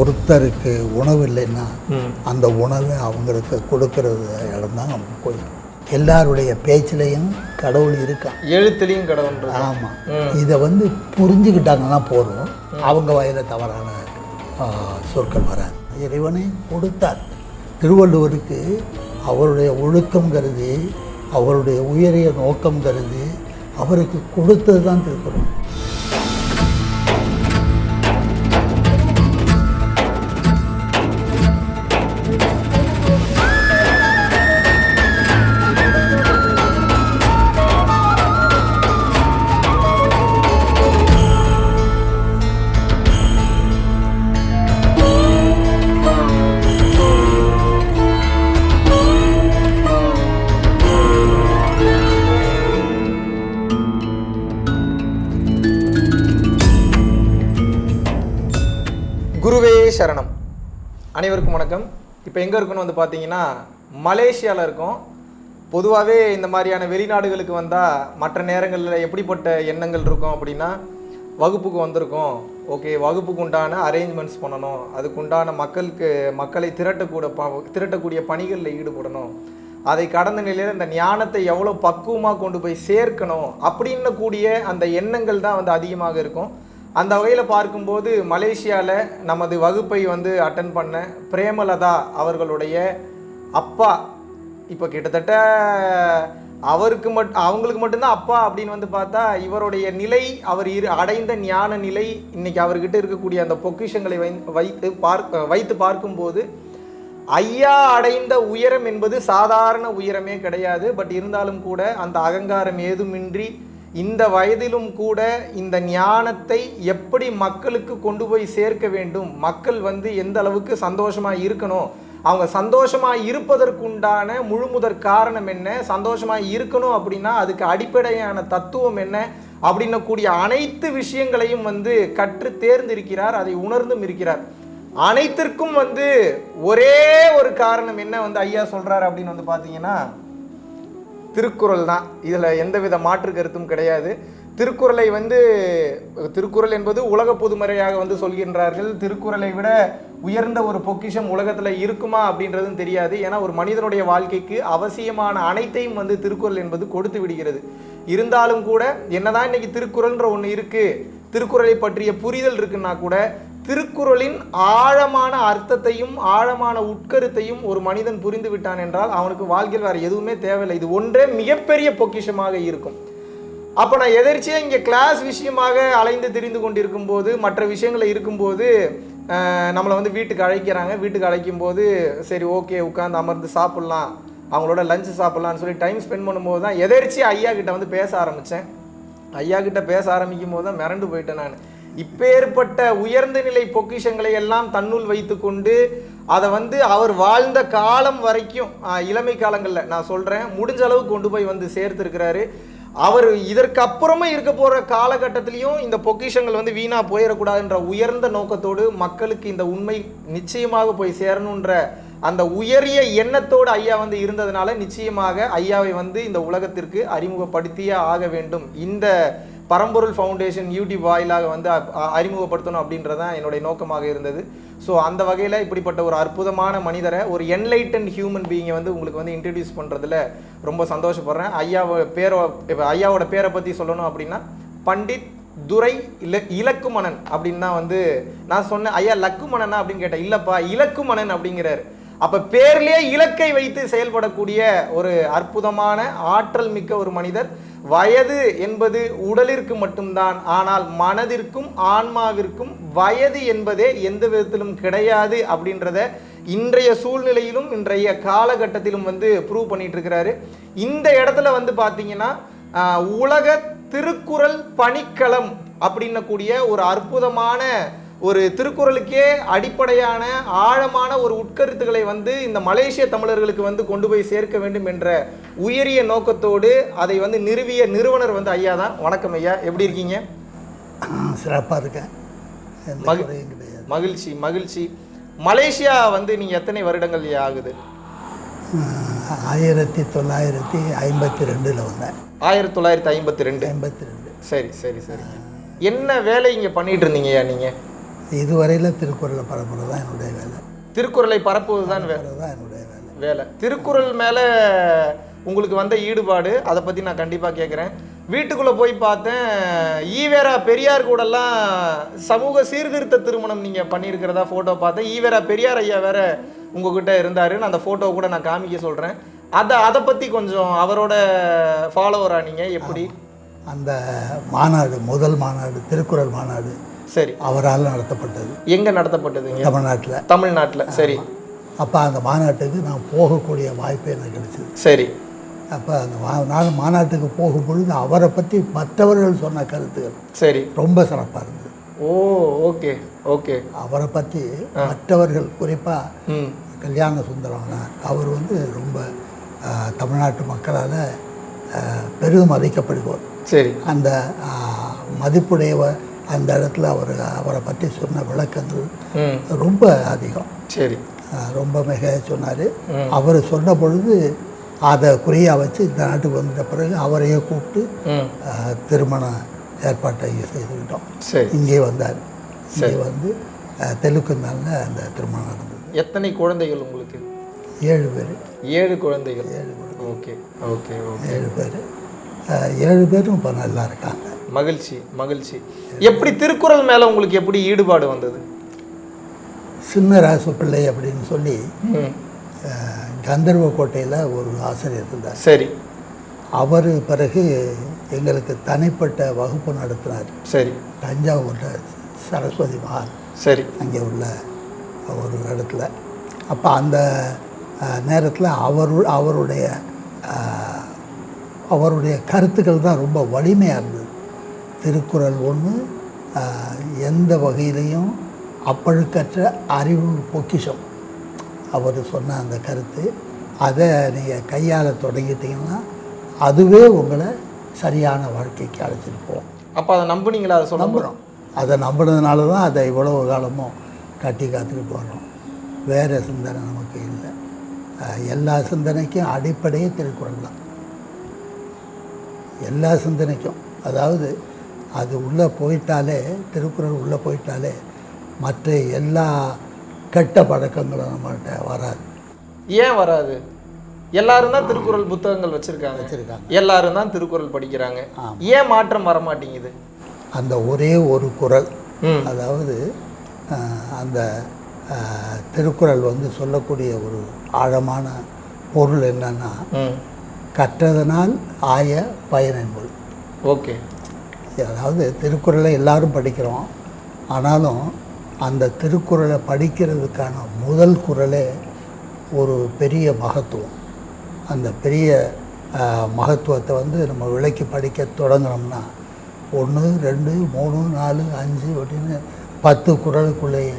ஒருத்தருக்கு உணவு இல்லைன்னா அந்த உணவை அவங்களுக்கு கொடுக்கறது இடம் தான் கோயில். எல்லாருடைய பேச்சிலையும் கடவுள் இருக்கான். எழுத்துலையும் கடவுள் ஆமாம். இதை வந்து புரிஞ்சுக்கிட்டாங்கன்னா போதும். அவங்க வயல தவறான சொற்கள் வராது. இறைவனை கொடுத்தார். திருவள்ளுவருக்கு அவருடைய ஒழுக்கம் கருதி அவருடைய உயரிய நோக்கம் கருதி அவருக்கு கொடுத்தது தான் திருக்குறள். எங்கே இருக்குன்னு வந்து பார்த்தீங்கன்னா மலேசியாவில் இருக்கும். பொதுவாகவே இந்த மாதிரியான வெளிநாடுகளுக்கு வந்தால் மற்ற நேரங்களில் எப்படிப்பட்ட எண்ணங்கள் இருக்கும் அப்படின்னா வகுப்புக்கு வந்திருக்கோம். ஓகே வகுப்புக்கு உண்டான அரேஞ்ச்மெண்ட்ஸ் பண்ணணும். அதுக்கு உண்டான மக்களுக்கு மக்களை திரட்டக்கூட ப திரட்டக்கூடிய பணிகளில் ஈடுபடணும். அதை கடந்த நிலையில் இந்த ஞானத்தை எவ்வளோ பக்குவமாக கொண்டு போய் சேர்க்கணும் அப்படின்னு கூடிய அந்த எண்ணங்கள் தான் வந்து அதிகமாக இருக்கும். அந்த வகையில் பார்க்கும்போது மலேசியாவில் நமது வகுப்பை வந்து அட்டன் பண்ண பிரேமலதா அவர்களுடைய அப்பா. இப்போ கிட்டத்தட்ட அவருக்கு மட் அவங்களுக்கு மட்டும்தான் அப்பா அப்படின்னு வந்து பார்த்தா இவருடைய நிலை அவர் இரு அடைந்த ஞான நிலை இன்னைக்கு அவர்கிட்ட இருக்கக்கூடிய அந்த பொக்கிஷங்களை வை வைத்து பார்க்க வைத்து பார்க்கும்போது ஐயா அடைந்த உயரம் என்பது சாதாரண உயரமே கிடையாது. பட் இருந்தாலும் கூட அந்த அகங்காரம் ஏதுமின்றி இந்த வயதிலும் கூட இந்த ஞானத்தை எப்படி மக்களுக்கு கொண்டு போய் சேர்க்க வேண்டும்? மக்கள் வந்து எந்த அளவுக்கு சந்தோஷமாக இருக்கணும்? அவங்க சந்தோஷமாக இருப்பதற்குண்டான முழுமுதற் காரணம் என்ன? சந்தோஷமாக இருக்கணும் அப்படின்னா அதுக்கு அடிப்படையான தத்துவம் என்ன? அப்படின்ன கூடிய அனைத்து விஷயங்களையும் வந்து கற்று தேர்ந்திருக்கிறார் அதை உணர்ந்தும் இருக்கிறார். அனைத்திற்கும் வந்து ஒரே ஒரு காரணம் என்ன வந்து ஐயா சொல்கிறார் அப்படின்னு வந்து பார்த்தீங்கன்னா திருக்குறள் தான். இதில் எந்தவித மாற்று கருத்தும் கிடையாது. திருக்குறளை வந்து திருக்குறள் என்பது உலக பொதுமறையாக வந்து சொல்கின்றார்கள். திருக்குறளை விட உயர்ந்த ஒரு பொக்கிஷம் உலகத்தில் இருக்குமா அப்படின்றதும் தெரியாது. ஏன்னா ஒரு மனிதனுடைய வாழ்க்கைக்கு அவசியமான அனைத்தையும் வந்து திருக்குறள் என்பது கொடுத்து விடுகிறது. இருந்தாலும் கூட என்னதான் இன்னைக்கு திருக்குறள்ன்ற ஒன்று இருக்குது திருக்குறளை பற்றிய புரிதல் இருக்குன்னா கூட திருக்குறளின் ஆழமான அர்த்தத்தையும் ஆழமான உட்கருத்தையும் ஒரு மனிதன் புரிந்து விட்டான் என்றால் அவனுக்கு வாழ்க்கையில் வேறு எதுவுமே தேவையில்லை. இது ஒன்றே மிகப்பெரிய பொக்கிஷமாக இருக்கும். அப்போ நான் எதிர்ச்சியாக இங்கே கிளாஸ் விஷயமாக அலைந்து திரிந்து கொண்டிருக்கும் போது மற்ற விஷயங்களில் இருக்கும்போது நம்மளை வந்து வீட்டுக்கு அழைக்கிறாங்க. வீட்டுக்கு அழைக்கும் போது சரி ஓகே உட்காந்து அமர்ந்து சாப்பிட்லாம். அவங்களோட லஞ்சு சாப்பிட்லான்னு சொல்லி டைம் ஸ்பெண்ட் பண்ணும்போது தான் எதிர்ச்சி ஐயா கிட்ட வந்து பேச ஆரம்பித்தேன் ஐயா கிட்ட பேச ஆரம்பிக்கும் போது தான் மிரண்டு போயிட்டேன் நான். இப்பேற்பட்ட உயர்ந்த நிலை பொக்கிஷங்களை எல்லாம் தன்னுள் வைத்துக்கொண்டு அதை வந்து அவர் வாழ்ந்த காலம் வரைக்கும் இளமை காலங்களில் நான் சொல்கிறேன் முடிஞ்ச அளவு கொண்டு போய் வந்து சேர்த்துருக்கிறாரு. அவர் இதற்கு இருக்க போகிற காலகட்டத்திலையும் இந்த பொக்கிஷங்கள் வந்து வீணாக போயிடக்கூடாதுன்ற உயர்ந்த நோக்கத்தோடு மக்களுக்கு இந்த உண்மை நிச்சயமாக போய் சேரணுன்ற அந்த உயரிய எண்ணத்தோடு ஐயா வந்து இருந்ததுனால நிச்சயமாக ஐயாவை வந்து இந்த உலகத்திற்கு அறிமுகப்படுத்தியே ஆக வேண்டும். இந்த பரம்பொருள் ஃபவுண்டேஷன் யூடியூப் வாயிலாக வந்து அறிமுகப்படுத்தணும் அப்படின்றது தான் என்னுடைய நோக்கமாக இருந்தது. ஸோ அந்த வகையில் இப்படிப்பட்ட ஒரு அற்புதமான மனிதரை ஒரு என்லைட்டன் ஹியூமன் பீயிங்கை வந்து உங்களுக்கு வந்து இன்ட்ரடியூஸ் பண்ணுறதுல ரொம்ப சந்தோஷப்படுறேன். ஐயாவோட பேரை இப்போ ஐயாவோட பேரை பற்றி சொல்லணும் அப்படின்னா பண்டித் துரை இல இலக்குமணன் அப்படின்னு தான் வந்து நான் சொன்னேன். ஐயா லக்குமணனா அப்படின்னு கேட்டேன். இல்லைப்பா இலக்குமணன் அப்படிங்கிறாரு. அப்போ பேர்லேயே இலக்கை வைத்து செயல்படக்கூடிய ஒரு அற்புதமான ஆற்றல் மிக்க ஒரு மனிதர். வயது என்பது உடலிற்கு மட்டும்தான் ஆனால் மனதிற்கும் ஆன்மாவிற்கும் வயது என்பதே எந்த விதத்திலும் கிடையாது அப்படின்றத இன்றைய சூழ்நிலையிலும் இன்றைய காலகட்டத்திலும் வந்து ப்ரூவ் பண்ணிட்டு இருக்கிறாரு இந்த இடத்துல வந்து பார்த்தீங்கன்னா உலக திருக்குறள் பணிக்களம் அப்படின்னக்கூடிய ஒரு அற்புதமான ஒரு திருக்குறளுக்கே அடிப்படையான ஆழமான ஒரு உட்கருத்துக்களை வந்து இந்த மலேசிய தமிழர்களுக்கு வந்து கொண்டு போய் சேர்க்க வேண்டும் என்ற உயரிய நோக்கத்தோடு அதை வந்து நிறுவிய நிறுவனர் வந்து ஐயா தான். வணக்கம் ஐயா. எப்படி இருக்கீங்க? சிறப்பாக இருக்கேன். மகிழ்ச்சி மகிழ்ச்சி. மலேசியா வந்து நீங்க எத்தனை வருடங்கள் ஆகுது? ஆயிரத்தி தொள்ளாயிரத்தி ஐம்பத்தி ரெண்டில் வந்தேன். ஆயிரத்தி தொள்ளாயிரத்தி ஐம்பத்தி ரெண்டு ஐம்பத்தி ரெண்டு சரி சரி சரி. என்ன வேலை இங்க பண்ணிட்டு இருந்தீங்க ஐயா நீங்க? இதுவரையில் திருக்குறளை பரப்புறது தான் என்னுடைய வேலை. திருக்குறளை பரப்புவது தான் வே பரப்புறது தான் என்னுடைய வேலை. வேலை. திருக்குறள் மேலே உங்களுக்கு வந்த ஈடுபாடு அதை பற்றி நான் கண்டிப்பாக கேட்குறேன் வீட்டுக்குள்ளே போய் பார்த்தேன் ஈவேரா பெரியார் கூடலாம் சமூக சீர்திருத்த திருமணம் நீங்கள் பண்ணியிருக்கிறதா ஃபோட்டோ பார்த்தேன். ஈவேரா பெரியார் ஐயா வேற உங்ககிட்ட இருந்தார். நான் அந்த ஃபோட்டோ கூட நான் காமிக்க சொல்கிறேன் அதை அதை பற்றி கொஞ்சம் அவரோட ஃபாலோவரா நீங்கள் எப்படி? அந்த மாநாடு முதல் மாநாடு திருக்குறள் மாநாடு சரி. அவரால் நடத்தப்பட்டது. எங்கே நடத்தப்பட்டதுங்க தமிழ்நாட்டில். தமிழ்நாட்டில். சரி. அப்போ அந்த மாநாட்டுக்கு நான் போகக்கூடிய வாய்ப்பு எனக்கு கிடைச்சிது. சரி. அப்போ அந்த நான் மாநாட்டுக்கு போகும் பொழுது அவரை பற்றி மற்றவர்கள் சொன்ன கருத்துகள் சரி. ரொம்ப சிறப்பாக இருந்தது. Oh okay okay. அவரை பற்றி மற்றவர்கள் குறிப்பாக கல்யாண சுந்தரவனார் அவர் வந்து ரொம்ப தமிழ்நாட்டு மக்களால் பெரிதும் மதிக்கப்படுவார் சரி. அந்த மதிப்புடையவர் அந்த இடத்துல அவர் அவரை பற்றி சொன்ன விளக்கங்கள் ரொம்ப அதிகம். சரி. ரொம்ப மிக சொன்னார். அவர் சொன்ன பொழுது அதை குறியாக வச்சு இந்த நாட்டுக்கு வந்த பிறகு அவரையே கூப்பிட்டு ம். ஆஹ், திருமண ஏற்பாட்டை செய்துக்கிட்டோம் சரி. இங்கே வந்தார். இங்கே வந்து தெலுங்கு நாளில் அந்த திருமணம் நடந்தது. எத்தனை குழந்தைகள் உங்களுக்கு? ஏழு பேர். ஏழு குழந்தைகள். Okay okay okay. ஏழு பேர். ஏழு பேரும் இப்போ நல்லா இருக்காங்க. மகிழ்ச்சி மகிழ்ச்சி. எப்படி திருக்குறள் மேல உங்களுக்கு எப்படி ஈடுபாடு வந்தது? சின்ன ராசு பிள்ளை அப்படின்னு சொல்லி கந்தர்வ கோட்டையில் ஒரு ஆசிரியர் இருந்தார். சரி. அவர் பிறகு எங்களுக்கு தனிப்பட்ட வகுப்பு நடத்தினார். சரி. தஞ்சாவூரில் சரஸ்வதி மகால் சரி. அங்கே உள்ள ஒரு இடத்துல. அப்போ அந்த நேரத்தில் அவர் அவருடைய அவருடைய கருத்துக்கள் தான் ரொம்ப வலிமையாக இருந்தது. திருக்குறள் ஒன்று எந்த வகையிலையும் அப்பழுக்கற்ற அறிவு பொக்கிஷம். அவர் சொன்ன அந்த கருத்து. அதை நீங்கள் கையாள தொடங்கிட்டீங்கன்னா அதுவே உங்களை சரியான வாழ்க்கைக்கு அழைச்சிட்டு போகும். அப்போ அதை நம்புனீங்களா? அதை நம்புகிறோம் அதை நம்பினதுனால தான் அதை இவ்வளவு காலமும் கட்டி காத்துக்கிட்டு வர்றோம். வேறு சிந்தனை நமக்கு இல்லை. எல்லா சிந்தனைக்கும் அடிப்படையே திருக்குறள் தான். எல்லா சிந்தனைக்கும். அதாவது அது உள்ளே போயிட்டாலே திருக்குறள் உள்ளே போயிட்டாலே மற்ற எல்லா கெட்ட பழக்கங்களும் நம்மகிட்ட வராது. ஏன் வராது? எல்லாரும் தான் திருக்குறள் புத்தகங்கள் வச்சிருக்காங்க. வச்சுருக்காங்க. எல்லாரும் தான் திருக்குறள் படிக்கிறாங்க. ஏன் மாற்றம் வர மாட்டேங்குது அந்த ஒரே ஒரு குறள் ம். அதாவது அந்த திருக்குறள் வந்து சொல்லக்கூடிய ஒரு ஆழமான பொருள் என்னன்னா கற்றதனால் ஆய பயனென்பொருள். ஓகே. அதாவது திருக்குறளை எல்லாரும் படிக்கிறோம். ஆனாலும் அந்த திருக்குறளை படிக்கிறதுக்கான முதல் குறளே ஒரு பெரிய மகத்துவம். அந்த பெரிய மகத்துவத்தை வந்து நம்ம விளக்கி படிக்க தொடங்கினோம்னா ஒன்று ரெண்டு மூணு நாலு அஞ்சு அப்படின்னு பத்து குறளுக்குள்ளேயே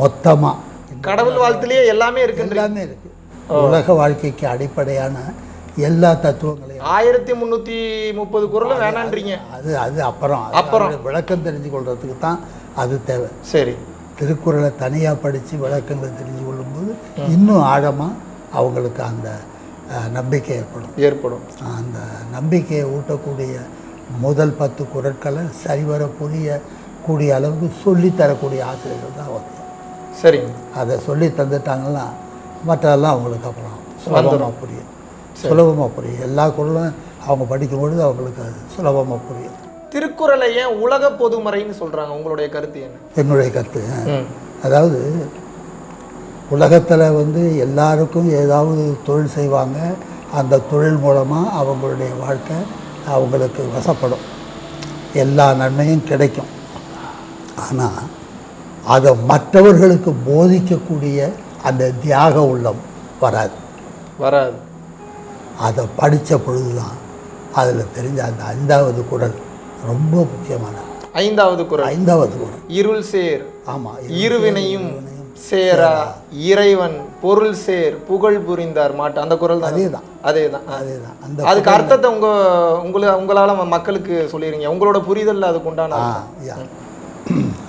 மொத்தமாக கடவுள் வாழ்த்துலயே எல்லாமே இருக்குன்ற எல்லாமே இருக்குது உலக வாழ்க்கைக்கு அடிப்படையான எல்லா தத்துவங்களையும் ஆயிரத்தி முந்நூற்றி முப்பது குறளும் வேணான்றீங்க. அது அது அப்புறம் அப்புறம். விளக்கம் தெரிஞ்சு கொள்றதுக்கு தான் அது தேவை. சரி. திருக்குறளை தனியாக படித்து விளக்கங்களை தெரிஞ்சு கொள்ளும்போது இன்னும் ஆழமாக அவங்களுக்கு அந்த நம்பிக்கை ஏற்படும். ஏற்படும். அந்த நம்பிக்கையை ஊட்டக்கூடிய முதல் பத்து குறட்களை சரிவர புரிய கூடிய அளவுக்கு சொல்லித் தரக்கூடிய ஆசிரியர்கள் தான் வந்து சரிங்க. அதை சொல்லி தந்துட்டாங்கன்னா மற்றதெல்லாம் அவங்களுக்கு அப்புறம் சுலபமாக புரியும். சுலபமாக புரியும் எல்லா குறளும் அவங்க படிக்கும்பொழுது அவங்களுக்கு அது சுலபமாக புரியும் திருக்குறளை ஏன் உலக பொதுமறைன்னு சொல்றாங்க? உங்களுடைய கருத்து என்ன? என்னுடைய கருத்து. அதாவது உலகத்தில் வந்து எல்லாருக்கும் ஏதாவது தொழில் செய்வாங்க. அந்த தொழில் மூலமாக அவங்களுடைய வாழ்க்கை அவங்களுக்கு வசப்படும். எல்லா நன்மையும் கிடைக்கும். ஆனால் அதை மற்றவர்களுக்கு போதிக்கக்கூடிய அந்த தியாக உள்ளம் வராது. வராது. அதை படித்த பொழுது தான் அதில் தெரிஞ்ச அந்த ஐந்தாவது குறள் ரொம்ப முக்கியமானது. ஐந்தாவது குறள் ஐந்தாவது குறள் இருள் சேர். ஆமாம் இருவினையும் சேரா. இறைவன் பொருள் சேர். புகழ் புரிந்தார் மாட்டு. அந்த குறள் தான். அதே தான் அதே தான் அதே தான் அந்த அதுக்கு அர்த்தத்தை உங்க உங்களை உங்களால மக்களுக்கு சொல்லிடுங்க உங்களோட புரிதல்ல அதுக்கு உண்டான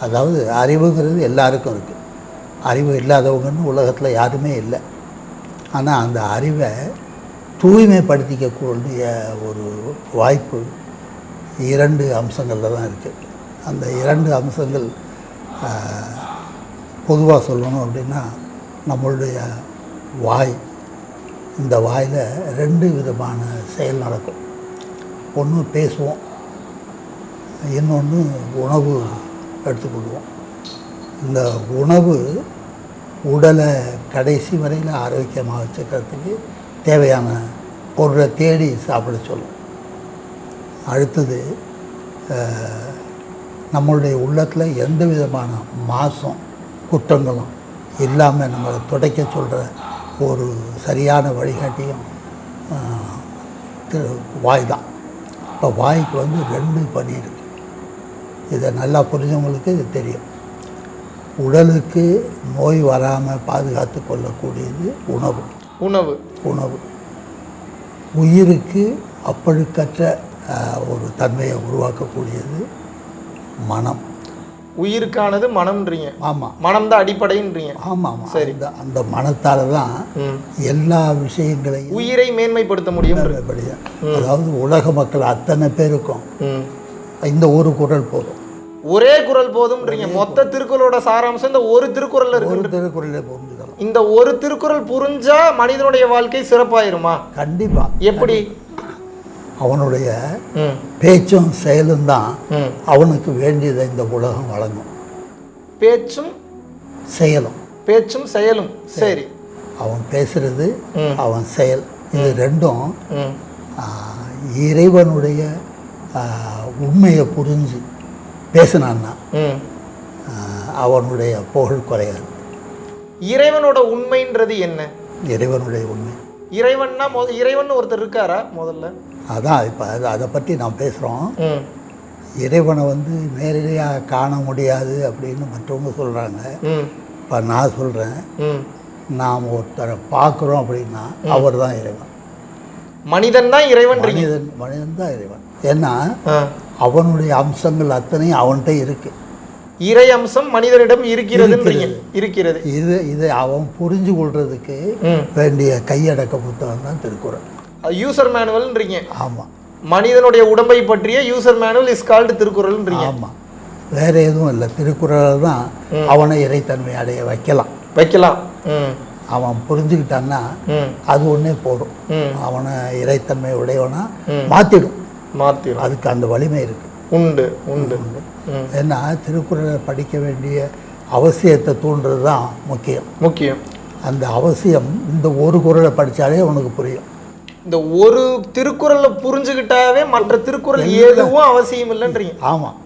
அதாவது அறிவுங்கிறது எல்லாருக்கும் இருக்குது அறிவு இல்லாதவங்கன்னு உலகத்தில் யாருமே இல்லை. ஆனால் அந்த அறிவை தூய்மைப்படுத்திக்கக்கூடிய ஒரு வாய்ப்பு இரண்டு அம்சங்களில் தான் இருக்குது அந்த இரண்டு அம்சங்கள் பொதுவாக சொல்லணும் அப்படின்னா நம்மளுடைய வாய். இந்த வாயில் ரெண்டு விதமான செயல் நடக்கும். ஒன்று பேசுவோம் இன்னொன்று உணவு எடுத்துக்கொள்வோம். இந்த உணவு உடலை கடைசி வரையில் ஆரோக்கியமாக வச்சுக்கிறதுக்கு தேவையான பொருளை தேடி சாப்பிட சொல்லும். அடுத்தது நம்மளுடைய உள்ளத்தில் எந்த விதமான மாசம் குற்றங்களும் இல்லாமல் நம்மளை துடைக்க சொல்கிற ஒரு சரியான வழிகாட்டியும் வாய் தான். இப்போ வாய்க்கு வந்து ரெண்டு பணி இருக்குது இதை நல்லா புரிஞ்சவங்களுக்கு இது தெரியும். உடலுக்கு நோய் வராமல் பாதுகாத்து கொள்ளக்கூடியது உணவு. உணவு. உணவு. உயிருக்கு அப்பழுக்கற்ற ஒரு தன்மையை உருவாக்கக்கூடியது மனம். உயிருக்கானது மனம்ன்றீங்க. ஆமாம் மனம் தான் அடிப்படைன்றீங்க ஆமாம் ஆமாம் அந்த அந்த மனத்தால் தான். எல்லா விஷயங்களையும் உயிரை மேன்மைப்படுத்த முடியும். அதாவது உலக மக்கள் அத்தனை பேருக்கும். இந்த ஒரு குரல் போதும். ஒரே குரல் போதும்ன்றீங்க. மொத்த திருக்குறளோட சாராம்சம் இந்த ஒரு திருக்குறள்ல இருக்கு ஒரு திருக்குறளை புரிஞ்சுக்கலாம் இந்த ஒரு திருக்குறள் புரிஞ்சா மனிதனுடைய வாழ்க்கை சிறப்பாயிருமா? கண்டிப்பாக எப்படி? அவனுடைய. பேச்சும் செயலும் தான். அவனுக்கு வேண்டியதை இந்த உலகம் வழங்கும். பேச்சும் செயலும். பேச்சும் செயலும். சரி. அவன் பேசுறது. அவன் செயல். இது ரெண்டும் இறைவனுடைய உண்மையை புரிஞ்சு பேசினான்னா அவனுடைய புகழ் குறையாது. இறைவனோட உண்மைன்றது என்ன? இறைவனுடைய உண்மை. இறைவன்னா முத இறைவன் ஒருத்தர் இருக்காரா முதல்ல? அதான் இப்போ அது அதை பற்றி நான் பேசுகிறோம். இறைவனை வந்து நேரடியாக காண முடியாது அப்படின்னு மற்றவங்க சொல்கிறாங்க. இப்போ நான் சொல்கிறேன். நாம் ஒருத்தரை பார்க்குறோம் அப்படின்னா அவர் தான் இறைவன். மனிதன் தான் இறைவன்றீங்க மனிதன் மனிதன் தான் இறைவன். ஏன்னா. அவனுடைய அம்சங்கள் அத்தனையும் அவன்கிட்ட இருக்குது இறை அம்சம் மனிதனிடம் இருக்கிறதுன்றீங்க. இருக்கிறது. இது இதை அவன் புரிஞ்சு கொள்றதுக்கு. வேண்டிய கையடக்க புத்தகம் தான் திருக்குறள். யூசர் மேனுவல்ன்றீங்க ஆமாம் மனிதனுடைய உடம்பை பற்றிய யூசர் மேனுவல் இஸ் கால்டு திருக்குறள்ன்றீங்க. ஆமாம் வேற எதுவும் இல்லை. திருக்குறளை தான் அவனை இறைத்தன்மை அடைய வைக்கலாம். வைக்கலாம். அவன் புரிஞ்சுக்கிட்டான்னா. அது ஒன்றே போதும். ம். அவனை இறைத்தன்மை உடையவனா மாற்றிடும் மாத்திரும் அதுக்கு அந்த வலிமை இருக்கு. உண்டு உண்டு. ம். ஏன்னா திருக்குறளை படிக்க வேண்டிய அவசியத்தை தூண்டுறது தான் முக்கியம். முக்கியம். அந்த அவசியம் இந்த ஒரு குறளை படித்தாலே அவனுக்கு புரியும். இந்த ஒரு திருக்குறளை புரிஞ்சுக்கிட்டாவே மற்ற திருக்குறள் எதுவும் அவசியம் இல்லைன்றீங்க. ஆமாம்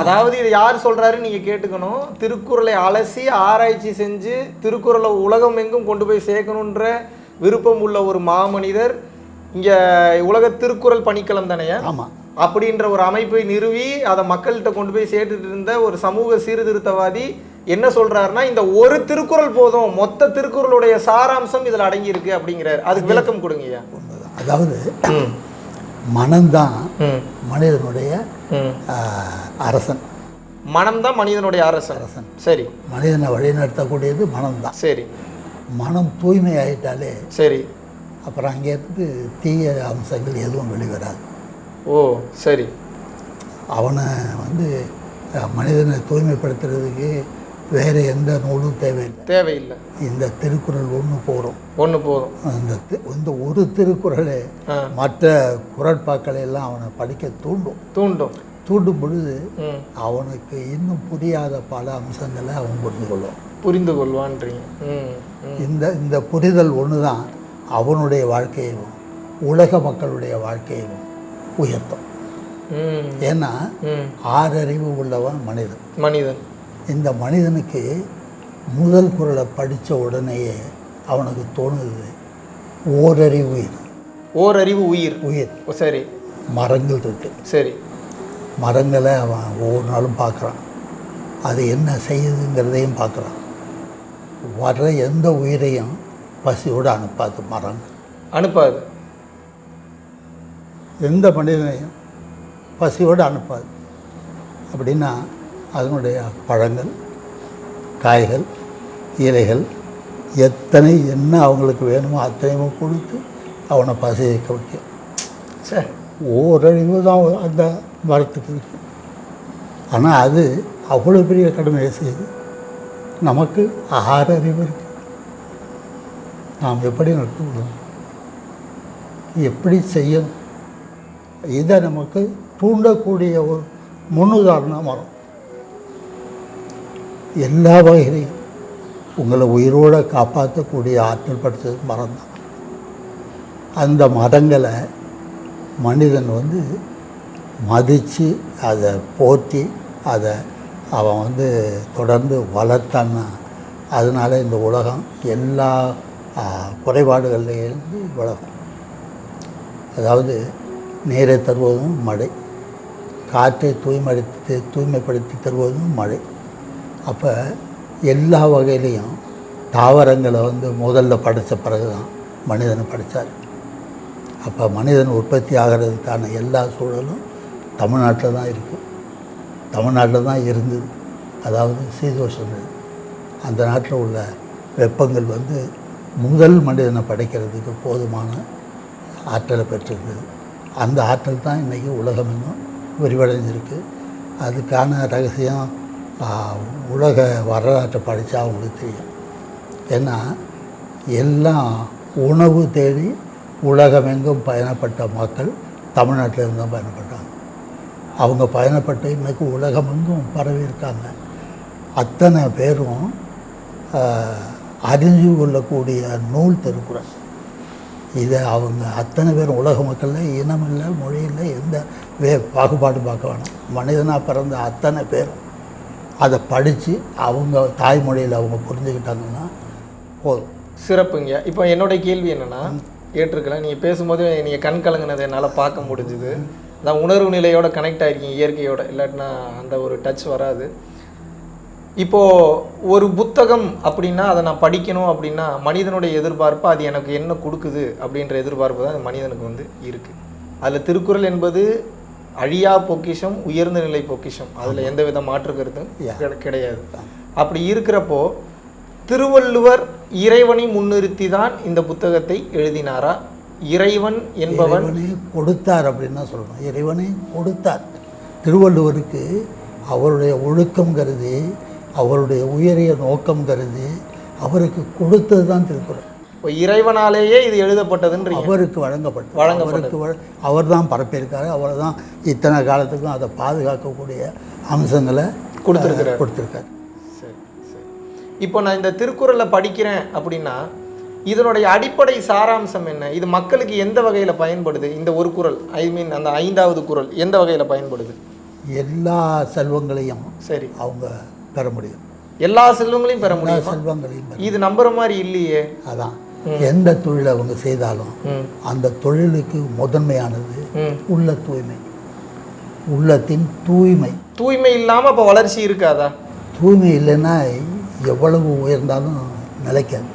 அதாவது இது யார் சொல்றாருன்னு நீங்க கேட்டுக்கணும். திருக்குறளை அலசி ஆராய்ச்சி செஞ்சு திருக்குறளை உலகம் எங்கும் கொண்டு போய் சேர்க்கணுன்ற விருப்பம் உள்ள ஒரு மாமனிதர் இங்க உலக திருக்குறள் பணிக்களம் தானேயா ஆமாம் அப்படின்ற ஒரு அமைப்பை நிறுவி அதை மக்கள்கிட்ட கொண்டு போய் சேர்த்துட்டு இருந்த ஒரு சமூக சீர்திருத்தவாதி என்ன சொல்றாருன்னா இந்த ஒரு திருக்குறள் போதும் மொத்த திருக்குறளுடைய சாராம்சம் இதுல அடங்கி இருக்கு அப்படிங்கிறார். அதுக்கு விளக்கம் கொடுங்கய்யா அதாவது மனம்தான் மனிதனுடைய அரசன். மனம்தான் மனிதனுடைய அரசன். அரசன். சரி. மனிதனை வழிநடத்தக்கூடியது மனம்தான். சரி. மனம் தூய்மை ஆயிட்டாலே சரி. அப்புறம் அங்கேருந்து தீய அம்சங்கள் எதுவும் வெளிவராது. ஓ சரி. அவனை வந்து மனிதனை தூய்மைப்படுத்துறதுக்கு வேறு எந்த நூலும் தேவையில்லை. தேவையில்லை. இந்த திருக்குறள் ஒன்று போகிறோம் ஒன்று போதும் அந்த இந்த ஒரு திருக்குறளே. மற்ற குரட்பாக்களை எல்லாம் அவனை படிக்க தூண்டும். தூண்டும். தூண்டும் பொழுது அவனுக்கு இன்னும் புரியாத பல அம்சங்களை அவன் புரிந்து கொள்வான். புரிந்து கொள்வான்றீங்க. இந்த இந்த புரிதல் ஒன்று தான் அவனுடைய வாழ்க்கையையும் உலக மக்களுடைய உயர்த்தும் உயர்த்தும். ஏன்னா ஆறறிவு உள்ளவன் மனிதன். மனிதன். இந்த மனிதனுக்கு முதல் குரலை படித்த உடனேயே அவனுக்கு தோணுது ஓரறிவு உயிர் ஓரறிவு உயிர். உயிர். சரி. மரங்கள் இருக்கு. சரி. மரங்களை அவன் ஒவ்வொரு நாளும் பார்க்குறான். அது என்ன செய்யுதுங்கிறதையும் பார்க்குறான். வர்ற எந்த உயிரையும் பசியோடு அனுப்பாது மரங்கள். அனுப்பாது. எந்த மனிதனையும் பசியோடு அனுப்பாது. அப்படின்னா அதனுடைய பழங்கள் காய்கள் இலைகள் எத்தனை என்ன அவங்களுக்கு வேணுமோ அத்தனையும் கொடுத்து அவனை பசியை வைக்கும் சரி ஓரழிவு தான் அந்த மரத்துக்கு இருக்கு. ஆனால் அது அவ்வளோ பெரிய கடமையை செய்யுது நமக்கு ஆற அறிவு இருக்குது நாம் எப்படி நடத்துகிறோம் எப்படி செய்யணும்? இதை நமக்கு தூண்டக்கூடிய ஒரு முன்னுதாரணம் வரும். எல்லா வகையிலையும் உங்களை உயிரோடு காப்பாற்றக்கூடிய ஆற்றல் படைச்சது மரம் தான். அந்த மரங்களை மனிதன் வந்து மதித்து அதை போற்றி அதை அவன் வந்து தொடர்ந்து வளர்த்தான்னா அதனால இந்த உலகம் எல்லா குறைபாடுகள்லேருந்து விலகும். அதாவது நீரை தருவதும் மழை. காற்றை தூய்மைப்படுத்தி தூய்மைப்படுத்தி தருவதும் மழை. அப்போ எல்லா வகையிலையும் தாவரங்களை வந்து முதல்ல படைத்த பிறகு தான் மனிதனை படைத்தார் அப்போ மனிதன் உற்பத்தி ஆகிறதுக்கான எல்லா சூழலும் தமிழ்நாட்டில் தான் இருக்குது தமிழ்நாட்டில் தான் இருந்தது. அதாவது சீதோஷங்கள் அந்த நாட்டில் உள்ள வெப்பங்கள் வந்து முதல் மனிதனை படைக்கிறதுக்கு போதுமான ஆற்றலை பெற்றிருந்தது. அந்த ஆற்றல் தான் இன்றைக்கி உலகம் விரிவடைஞ்சிருக்கு. அதுக்கான ரகசியம் உலக வரலாற்றை படித்தா அவங்களுக்கு தெரியும். ஏன்னா எல்லாம் உணவு தேடி உலகமெங்கும் பயணப்பட்ட மக்கள் தமிழ்நாட்டிலேருந்து தான் பயணப்பட்டாங்க. அவங்க பயணப்பட்டு இன்றைக்கு உலகமெங்கும் பரவி இருக்காங்க. அத்தனை பேரும் அறிஞ்சு கொள்ளக்கூடிய நூல் திருக்குறள். இதை அவங்க அத்தனை பேரும் உலக மக்களில் இனம் இல்லை மொழி இல்லை எந்த வே பாகுபாடு பார்க்க வேணாம். மனிதனாக பிறந்த அத்தனை பேரும் அதை படித்து அவங்க தாய்மொழியில் அவங்க புரிஞ்சுக்கிட்டாங்கன்னா போதும். சிறப்புங்க. இப்போ என்னோட கேள்வி என்னன்னா ஏற்றுக்கலாம் நீங்கள் பேசும்போது நீங்கள் கண் கலங்கினதை என்னால் பார்க்க முடிஞ்சுது. அதான் உணர்வு நிலையோட கனெக்ட் ஆகிருக்கீங்க இயற்கையோட. இல்லாட்டினா அந்த ஒரு டச் வராது. இப்போ ஒரு புத்தகம் அப்படின்னா அதை நான் படிக்கணும் அப்படின்னா மனிதனுடைய எதிர்பார்ப்பு அது எனக்கு என்ன கொடுக்குது அப்படின்ற எதிர்பார்ப்பு தான் மனிதனுக்கு வந்து இருக்கு. அதில் திருக்குறள் என்பது அழியா பொக்கிஷம் உயர்ந்த நிலை பொக்கிஷம். அதில் எந்த வித மாற்று கருத்தும் கிடையாது. அப்படி இருக்கிறப்போ திருவள்ளுவர் இறைவனை முன்னிறுத்தி தான் இந்த புத்தகத்தை எழுதினாரா? இறைவன் என்பவன் கொடுத்தார் அப்படின்னு தான் சொல்லணும். இறைவனே கொடுத்தார். திருவள்ளுவருக்கு அவருடைய ஒழுக்கம் கருதி அவருடைய உயரிய நோக்கம் கருதி அவருக்கு கொடுத்தது தான் திருக்குறள். இப்போ இறைவனாலேயே இது எழுதப்பட்டதுன்றீங்க. அவருக்கு வழங்கப்பட்டது. வழங்கப்பட்டது. அவர் தான் பரப்பியிருக்காரு. அவர் தான் இத்தனை காலத்துக்கும் அதை பாதுகாக்கக்கூடிய அம்சங்களை கொடுத்திருக்கிறார். அஹ், கொடுத்திருக்காரு. சரி சரி. இப்போ நான் இந்த திருக்குறளை படிக்கிறேன் அப்படின்னா இதனுடைய அடிப்படை சாராம்சம் என்ன? இது மக்களுக்கு எந்த வகையில் பயன்படுது? இந்த ஒரு குறள் ஐ மீன் அந்த ஐந்தாவது குறள் எந்த வகையில் பயன்படுது? எல்லா செல்வங்களையும் சரி. அவங்க பெற முடியும். எல்லா செல்வங்களையும் பெற முடியுமா? செல்வங்களையும் இது நம்புற மாதிரி இல்லையே. அதான். எந்த தொழிலை அவங்க செய்தாலும் அந்த தொழிலுக்கு முதன்மையானது உள்ள தூய்மை. உள்ளத்தின் தூய்மை. தூய்மை இல்லாமல் அப்போ வளர்ச்சி இருக்காதா? தூய்மை இல்லைன்னா எவ்வளவு உயர்ந்தாலும் நிலைக்காது.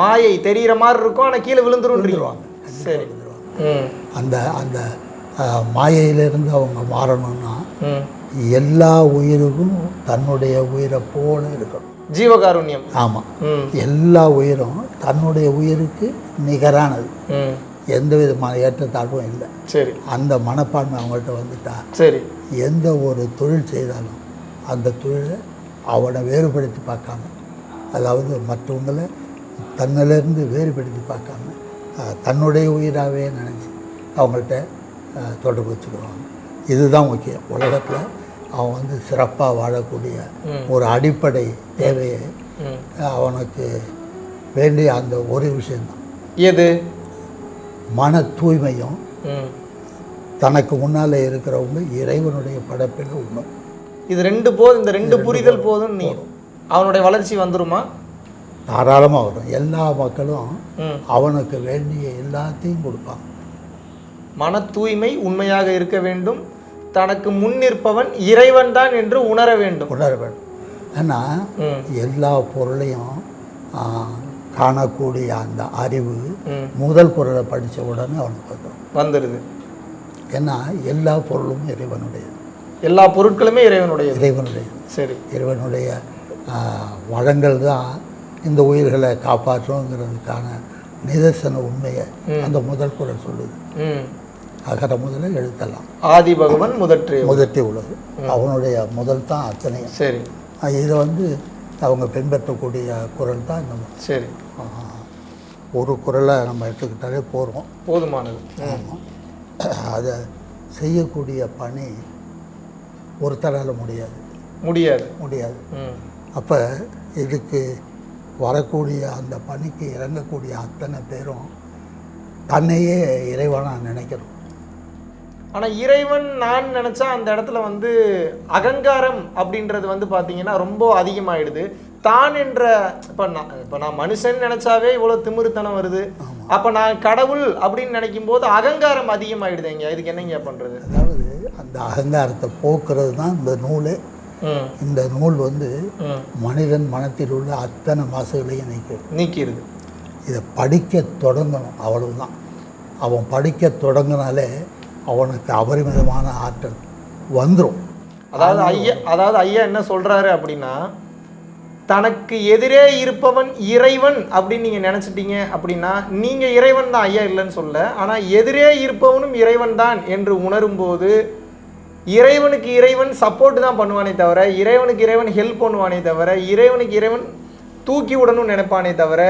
மாயை தெரிகிற மாதிரி இருக்கும் ஆனால் கீழே விழுந்துருவாங்க. சரி. அந்த அந்த மாயையிலிருந்து அவங்க மாறணும்னா எல்லா உயிருக்கும் தன்னுடைய உயிரை போல இருக்கணும். ஜீவகாருண்யம். ஆமாம் எல்லா உயிரும் தன்னுடைய உயிருக்கு நிகரானது. எந்த விதமான ஏற்றத்தாழ்வும் இல்லை. சரி. அந்த மனப்பான்மை அவங்கள்ட்ட வந்துட்டா சரி. எந்த ஒரு தொழில் செய்தாலும் அந்த தொழிலை அவனை வேறுபடுத்தி பார்க்காம அதாவது மற்றவங்களை தன்னிலிருந்து வேறுபடுத்தி பார்க்காம தன்னுடைய உயிராகவே நினச்சி அவங்கள்ட்ட தொடர்பு வச்சுக்குவாங்க இதுதான் முக்கியம். உலகத்தில் அவன் வந்து சிறப்பாக வாழக்கூடிய. ஒரு அடிப்படை தேவையை அவனுக்கு வேண்டிய அந்த ஒரு விஷயந்தான் எது? மன தூய்மையும் தனக்கு முன்னாலே இருக்கிறவங்க இறைவனுடைய படைப்பில் உண்மை. இது ரெண்டு போதும் இந்த ரெண்டு புரிதல் போதும். நீ. அவனுடைய வளர்ச்சி வந்துருமா? தாராளமாக வரும். எல்லா மக்களும் அவனுக்கு வேண்டிய எல்லாத்தையும் கொடுப்பாங்க. மன தூய்மை உண்மையாக இருக்க வேண்டும். தனக்கு முன் நிற்பவன் இறைவன் தான் என்று உணர வேண்டும். உணர வேண்டும். ஏன்னா எல்லா பொருளையும் காணக்கூடிய அந்த அறிவு முதல் குரலை படித்த உடனே அவனுக்கு வந்துடும். வந்துடுது ஏன்னா எல்லா பொருளும் இறைவனுடையது. எல்லா பொருட்களுமே இறைவனுடையது. இறைவனுடையது. சரி. இறைவனுடைய வளங்கள் தான் இந்த உயிர்களை காப்பாற்றுங்கிறதுக்கான நிதர்சன உண்மையை அந்த முதல் குரல் சொல்லுது. அகர முதல எழுத்தலாம் ஆதி பகவன் முதற்றே முதற்றி உலகு அவனுடைய முதல் தான் அத்தனையும் சரி. இதை வந்து அவங்க பின்பற்றக்கூடிய குரல் தான் இந்த சரி. ஒரு குரலை நம்ம எடுத்துக்கிட்டாலே போகிறோம் போதுமானது. அதை செய்யக்கூடிய பணி ஒருத்தரால் முடியாது. முடியாது. முடியாது. அப்போ இதுக்கு வரக்கூடிய அந்த பணிக்கு இறங்கக்கூடிய அத்தனை பேரும் தன்னையே இறைவனாக நினைக்கிறோம் ஆனா இறைவன் நான் நினைச்சா அந்த இடத்துல வந்து அகங்காரம் அப்படின்றது வந்து பாத்தீங்கன்னா ரொம்ப அதிகமாயிடுது. தான் என்ற இப்ப நான் இப்ப நான் மனுஷன் நினைச்சாவே இவ்வளவு திமிருத்தனம் வருது. அப்ப நான் கடவுள் அப்படின்னு நினைக்கும் போது அகங்காரம் அதிகமாயிடுதுங்க இதுக்கு என்னங்க பண்றது? அதாவது அந்த அகங்காரத்தை போக்குறது தான் இந்த நூலே. இந்த நூல் வந்து மனிதன் மனத்தில் உள்ள அத்தனை மாசுகளையும் நீக்கும் நீக்கிடுது இதை படிக்க தொடங்கணும். அவ்வளவுதான். அவன் படிக்க தொடங்கினாலே அவனுக்கு அபரிமிதமான ஆற்றல் வந்துடும் அதாவது ஐயா அதாவது ஐயா என்ன சொல்றாரு அப்படின்னா தனக்கு எதிரே இருப்பவன் இறைவன் அப்படின்னு நீங்க நினைச்சிட்டீங்க அப்படின்னா நீங்க இறைவன் தான் ஐயா இல்லைன்னு சொல்ல. ஆனா எதிரே இருப்பவனும் இறைவன் தான் என்று உணரும்போது இறைவனுக்கு இறைவன் சப்போர்ட் தான் பண்ணுவானே தவிர இறைவனுக்கு இறைவன் ஹெல்ப் பண்ணுவானே தவிர இறைவனுக்கு இறைவன் தூக்கி விடணும்னு நினைப்பானே தவிர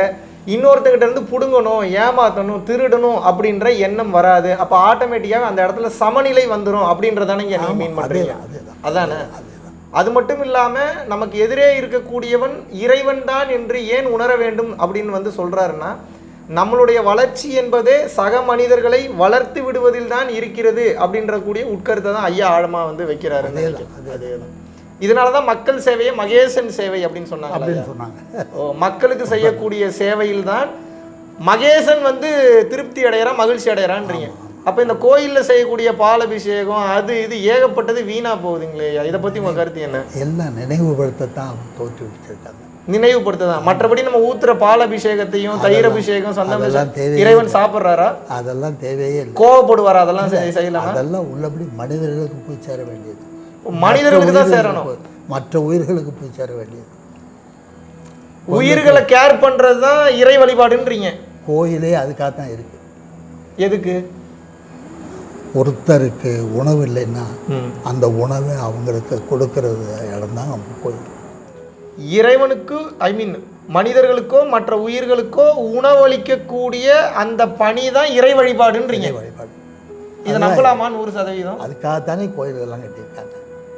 இன்னொருத்தங்கிட்ட இருந்து புடுங்கணும் ஏமாத்தணும் திருடணும் அப்படின்ற எண்ணம் வராது. அப்ப ஆட்டோமேட்டிக்காக அந்த இடத்துல சமநிலை வந்துடும் அப்படின்றதானே நீங்க மீன் அதேதான் அதானே? அது மட்டும் இல்லாம நமக்கு எதிரே இருக்கக்கூடியவன் இறைவன் தான் என்று ஏன் உணர வேண்டும் அப்படின்னு வந்து சொல்றாருன்னா நம்மளுடைய வளர்ச்சி என்பதே சக மனிதர்களை வளர்த்து விடுவதில் தான் இருக்கிறது அப்படின்ற கூடிய உட்கருத்தை தான் ஐயா ஆழமா வந்து வைக்கிறாரு அதேதான். இதனால தான் மக்கள் சேவையை மகேசன் சேவை அப்படின்னு சொன்னாங்க அப்படின்னு சொன்னாங்க. மக்களுக்கு செய்யக்கூடிய சேவையில் தான் மகேசன் வந்து திருப்தி அடையறான் மகிழ்ச்சி அடையறான்றீங்க. அப்ப இந்த கோயில்ல செய்யக்கூடிய பாலபிஷேகம் அது இது ஏகப்பட்டது வீணா போகுதுங்களே இதை பத்தி உங்க கருத்து என்ன? எல்லாம் நினைவுபடுத்தத்தான் அவங்க தோற்றுவிச்சிருக்காங்க நினைவுபடுத்ததான். மற்றபடி நம்ம ஊத்துற பாலபிஷேகத்தையும் தயிர் அபிஷேகம் சந்தன அதெல்லாம் தேவையே இறைவன் சாப்பிட்றாரா? அதெல்லாம் தேவையே கோவப்படுவாரா? அதெல்லாம் செய்- செய்யலாமா? அதெல்லாம் உள்ளபடி மனிதர்களுக்கு போய் சேர வேண்டியது. மனிதர்களுக்கு தான் சேரணும். மற்ற உயிர்களுக்கு போய் சேர வேண்டியது. உயிர்களை கேர் பண்றது தான் இறை வழிபாடுன்றீங்க. கோயிலே அதுக்காக தான் இருக்கு. எதுக்கு? ஒருத்தருக்கு உணவு இல்லைன்னா அந்த உணவை அவங்களுக்கு கொடுக்கறது இடம் தான் நம்ம கோயில். இறைவனுக்கு ஐ மீன் மனிதர்களுக்கோ மற்ற உயிர்களுக்கோ உணவளிக்கக்கூடிய அந்த பணி தான் இறை வழிபாடுன்றீங்க. வழிபாடு. இதை நம்பலாமா நூறு சதவீதம்? அதுக்காகத்தானே கோயில்கள்லாம் கட்டியிருக்காங்க.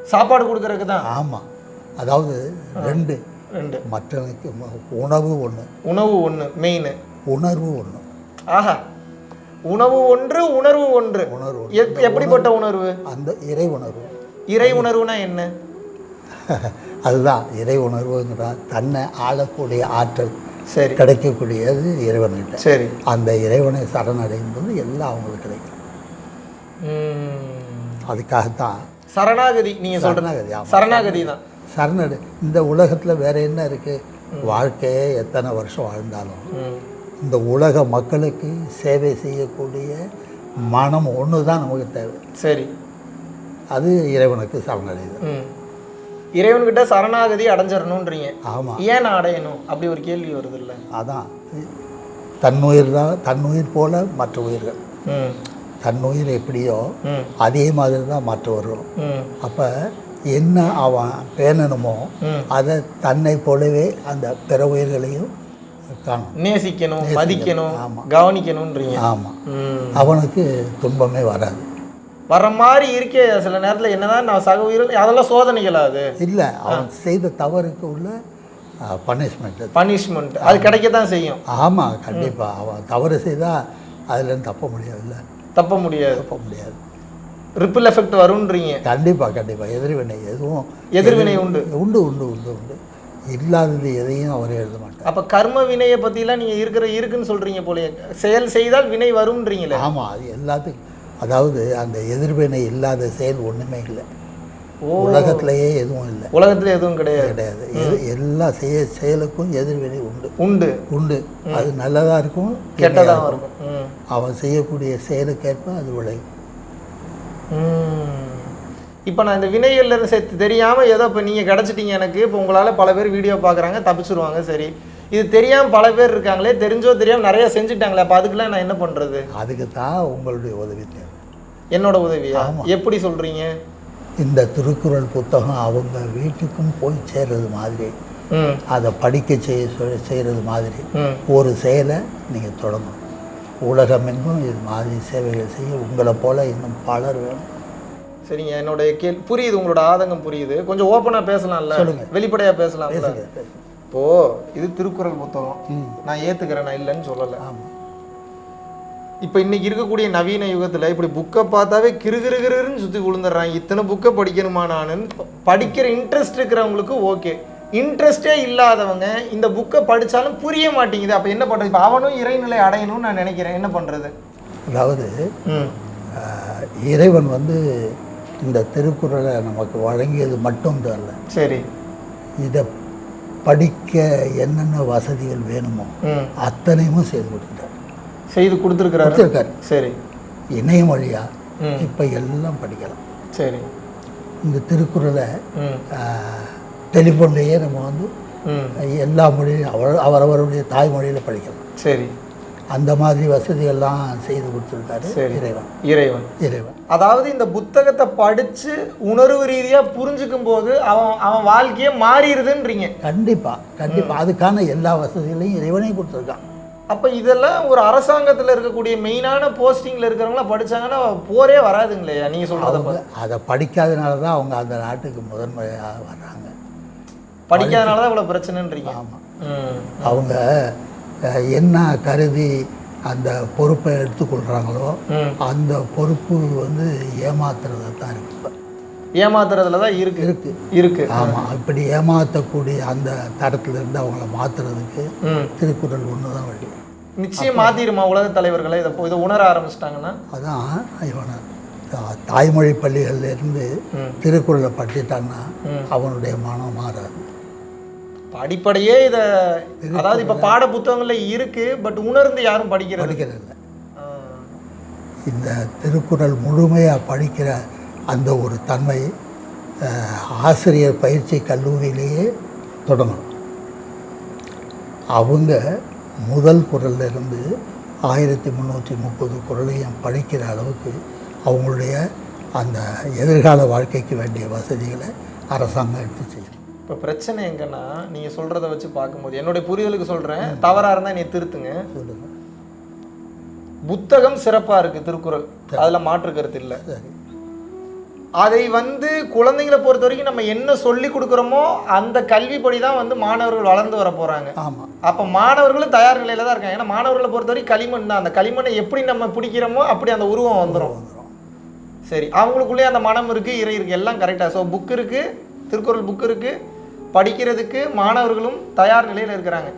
சாப்பாடு கொடுக்கறதுக்கு தான் ஆமாம் அதாவது ரெண்டு. ரெண்டு. மற்றவனுக்கு உணவு ஒன்று உணவு ஒன்று மெயின் உணர்வு ஒன்று ஆஹா. உணவு ஒன்று உணர்வு ஒன்று. உணர்வு எப்- எப்படிப்பட்ட உணர்வு? அந்த இறை உணர்வு. இறை உணர்வுனா என்ன? அதுதான். இறை உணர்வுங்கிறா தன்னை ஆளக்கூடிய ஆற்றல். சரி. கிடைக்கக்கூடியது இறைவன்கிட்ட. சரி. அந்த இறைவனை சரணடையும் போது எல்லாம் அவங்களுக்கு கிடைக்கும். அதுக்காகத்தான் சரணாகதி நீங்க சொல்றது சரணாகதி சரணாகதி தான். சரணடை இந்த உலகத்தில் வேற என்ன இருக்கு? வாழ்க்கையே எத்தனை வருஷம் வாழ்ந்தாலும். இந்த உலக மக்களுக்கு சேவை செய்யக்கூடிய மனம் ஒன்று தான் நமக்கு தேவை. சரி. அது இறைவனுக்கு சரணடையுது. இறைவன்கிட்ட சரணாகதி அடைஞ்சிடணுன்றீங்க ஆமாம் ஏன் நான் அடையணும்? அப்படி ஒரு கேள்வி வருது இல்ல அதான். தன்னுயிர் தான் தன்னுயிர் போல மற்ற உயிர்கள். தன்னுயிர் எப்படியோ அதே மாதிரி தான் மற்றவர்களும் அப்போ என்ன அவன் பேணணுமோ. அதை தன்னை போலவே அந்த பிற உயிர்களையும் காணும். நேசிக்கணும் மதிக்கணும் ஆமா. கவனிக்கணும்ன்றீங்க ஆமாம் அவனுக்கு துன்பமே வராது. வர மாதிரி இருக்கே சில நேரத்துல என்னதான் நான் சக உயிர்கள் அதெல்லாம் சோதனைகளா அது? இல்லை அவன் செய்த தவறுக்கு உள்ள பனிஷ்மெண்ட் பனிஷ்மெண்ட் அது. கிடைக்க தான் செய்யும். ஆமாம் கண்டிப்பாக அவன் தவறு செய்தால் அதுலேருந்து தப்ப முடியாதுல்ல. தப்ப முடியாது. தப்ப முடியாது. ரிப்பிள் எஃபெக்ட் வரும்ன்றீங்க. கண்டிப்பாக கண்டிப்பாக எதிர்வினை எதுவும் எதிர்வினை உண்டு. உண்டு உண்டு உண்டு உண்டு. இல்லாதது எதையும் அவர் எழுத மாட்டார். அப்ப கர்ம வினையை பத்திலாம் நீங்க இருக்கிற இருக்குன்னு சொல்றீங்க போலயே. செயல் செய்தால் வினை வரும்ன்றீங்களே. ஆமாம் அது எல்லாத்துக்கும். அதாவது அந்த எதிர்வினை இல்லாத செயல் ஒன்றுமே இல்லை. உலகத்திலேயே எதுவும் இல்லை. உலகத்துல எதுவும் கிடையாது. கிடையாது. எல்லா செய்ய செயலுக்கும் எதிர்வினை உண்டு. உண்டு. உண்டு. அது நல்லதாக இருக்கும் கெட்டதா தீமையா இருக்கும். அவன் செய்யக்கூடிய செயலுக்கேற்ப அது விளையும். இப்போ நான் இந்த வினைகள்ல இருந்து சேர்த்து தெரியாம ஏதோ இப்போ நீங்க கிடைச்சிட்டீங்க எனக்கு. இப்போ உங்களால பல பேர் வீடியோ பார்க்குறாங்க தப்பிச்சிருவாங்க சரி. இது தெரியாம பல பேர் இருக்காங்களே தெரிஞ்சோ தெரியாம நிறைய செஞ்சுட்டாங்களே அப்போ அதுக்கெல்லாம் நான் என்ன பண்றது? அதுக்கு தான் உங்களுடைய உதவி தேவை. என்னோட உதவியா? எப்படி சொல்றீங்க? இந்த திருக்குறள் புத்தகம் அவங்க வீட்டுக்கும் போய் சேர்றது மாதிரி. அதை படிக்க செய்ய செய்கிறது மாதிரி. ஒரு செயலை நீங்கள் தொடங்கணும். உலகமெங்கும் இது மாதிரி சேவைகள் செய்ய உங்களை போல இன்னும் பலர் வேணும். சரிங்க என்னோட கேள் புரியுது உங்களோட ஆதங்கம் புரியுது. கொஞ்சம் ஓப்பனா பேசலாம்ல? சொல்லுங்க. வெளிப்படையா பேசலாம்ல? பேசுங்க பேசுங்க. இப்போ இது திருக்குறள் புத்தகம். நான் ஏத்துக்கிறேன் நான் இல்லைன்னு சொல்லலை. ஆமாம் இப்போ இன்னைக்கு இருக்கக்கூடிய நவீன யுகத்துல இப்படி புக்கை பார்த்தாவே கிருகிருகிருன்னு சுற்றி விழுந்துடுறாங்க. இத்தனை புக்கை படிக்கணுமா நான்? படிக்கிற இன்ட்ரெஸ்ட் இருக்கிறவங்களுக்கு ஓகே இன்ட்ரெஸ்டே இல்லாதவங்க இந்த புக்கை படிச்சாலும் புரிய மாட்டேங்குது. அப்போ என்ன பண்ணுறது இப்போ அவனும் இறைநிலை அடையணும்னு நான் நினைக்கிறேன். என்ன பண்ணுறது அதாவது இறைவன் வந்து இந்த திருக்குறளை நமக்கு வழங்கியது மட்டும் தரல சரி. இதை படிக்க என்னென்ன வசதிகள் வேணுமோ அத்தனையும் செய்து கொடுத்துட்டார். செய்து கொடுத்துருக்குறாரு. கொடுத்துருக்காரு. சரி. இணையம் வழியா ம். இப்போ எல்லாம் படிக்கலாம். சரி. இந்த திருக்குறளை டெலிஃபோன்லேயே நம்ம வந்து எல்லா மொழியும் அவர் அவரவருடைய தாய்மொழியில் படிக்கலாம். சரி. அந்த மாதிரி வசதிகள்லாம் செய்து கொடுத்துருக்காரு. இறைவன். இறைவன். இறைவன். அதாவது இந்த புத்தகத்தை படிச்சு உணர்வு ரீதியா புரிஞ்சுக்கும் போது அவன் அவன் வாழ்க்கையே மாறிடுதுன்றீங்க. கண்டிப்பாக கண்டிப்பாக அதுக்கான எல்லா வசதிகளையும் இறைவனே கொடுத்துருக்கான். அப்ப இதெல்லாம் ஒரு அரசாங்கத்துல இருக்கக்கூடிய மெயினான போஸ்டிங்ல இருக்கிறவங்களாம் படிச்சாங்கன்னா போரே வராதுங்களேயா நீங்க சொல்றத அவங்க அதை படிக்காதனால தான் அவங்க அந்த நாட்டுக்கு முதன்மையாக வர்றாங்க. படிக்காதனால தான் இவ்வளவு பிரச்சனைன்றீங்க. ஆமாம் அவங்க என்ன கருதி அந்த பொறுப்பை எடுத்துக்கொள்கிறாங்களோ அந்த பொறுப்பு வந்து ஏமாத்துறதா தான் இருக்கு. ஏமாத்துறதுல தான் இருக்கு. இருக்கு. இருக்கு. ஆமாம் இப்படி ஏமாற்றக்கூடிய அந்த தடத்துல இருந்து அவங்கள மாற்றுறதுக்கு ம். திருக்குறள் ஒன்று தான் வழி. நிச்சயம் மாத்திருமா உலக தலைவர்களை இதை இதை உணர ஆரம்பிச்சிட்டாங்கன்னா அதான் இவனை தாய்மொழி பள்ளிகள்ல இருந்து ம். திருக்குறளை படிச்சிட்டான்னா. அவனுடைய மனம் மாறாது அடிப்படையே இத அதாவது இப்ப பாட புத்தகங்கள்ல இருக்கு பட் உணர்ந்து யாரும் படிக்கிறது படிக்கிறதில்ல ஆ. இந்த திருக்குறள் முழுமையாக படிக்கிற அந்த ஒரு தன்மை ஆசிரியர் பயிற்சி கல்லூரியிலேயே தொடங்கணும் அவங்க முதல் குறள்ல இருந்து ஆயிரத்தி முந்நூற்றி முப்பது குறளையும் படிக்கிற அளவுக்கு அவங்களுடைய அந்த எதிர்கால வாழ்க்கைக்கு வேண்டிய வசதிகளை அரசாங்கம் எடுத்து செய்யணும் இப்போ பிரச்சனை எங்கன்னா நீங்கள் சொல்கிறத வச்சு பார்க்கும்போது என்னுடைய புரிதலுக்கு சொல்கிறேன் தவறாக இருந்தால் நீ திருத்துங்க. சொல்லுங்கள் புத்தகம் சிறப்பாக இருக்குது திருக்குறள். அதில் மாற்று கருத்து இல்லை. சரி. அதை வந்து குழந்தைங்களை பொறுத்த வரைக்கும் நம்ம என்ன சொல்லி கொடுக்குறோமோ அந்த கல்விப்படி தான் வந்து மாணவர்கள் வளர்ந்து வர போகிறாங்க ஆமாம் அப்போ மாணவர்களும் தயார் நிலையில் தான் இருக்காங்க. ஏன்னா மாணவர்களை பொறுத்த வரைக்கும் களிமண் தான். அந்த களிமண்ணை எப்படி நம்ம பிடிக்கிறோமோ அப்படி அந்த உருவம் வந்துடும் சரி அவங்களுக்குள்ளேயே அந்த மனம் இருக்குது இறை இருக்குது எல்லாம் கரெக்டாக ஸோ புக் இருக்குது திருக்குறள் புக் இருக்குது படிக்கிறதுக்கு மாணவர்களும் தயார் நிலையில் இருக்கிறாங்க.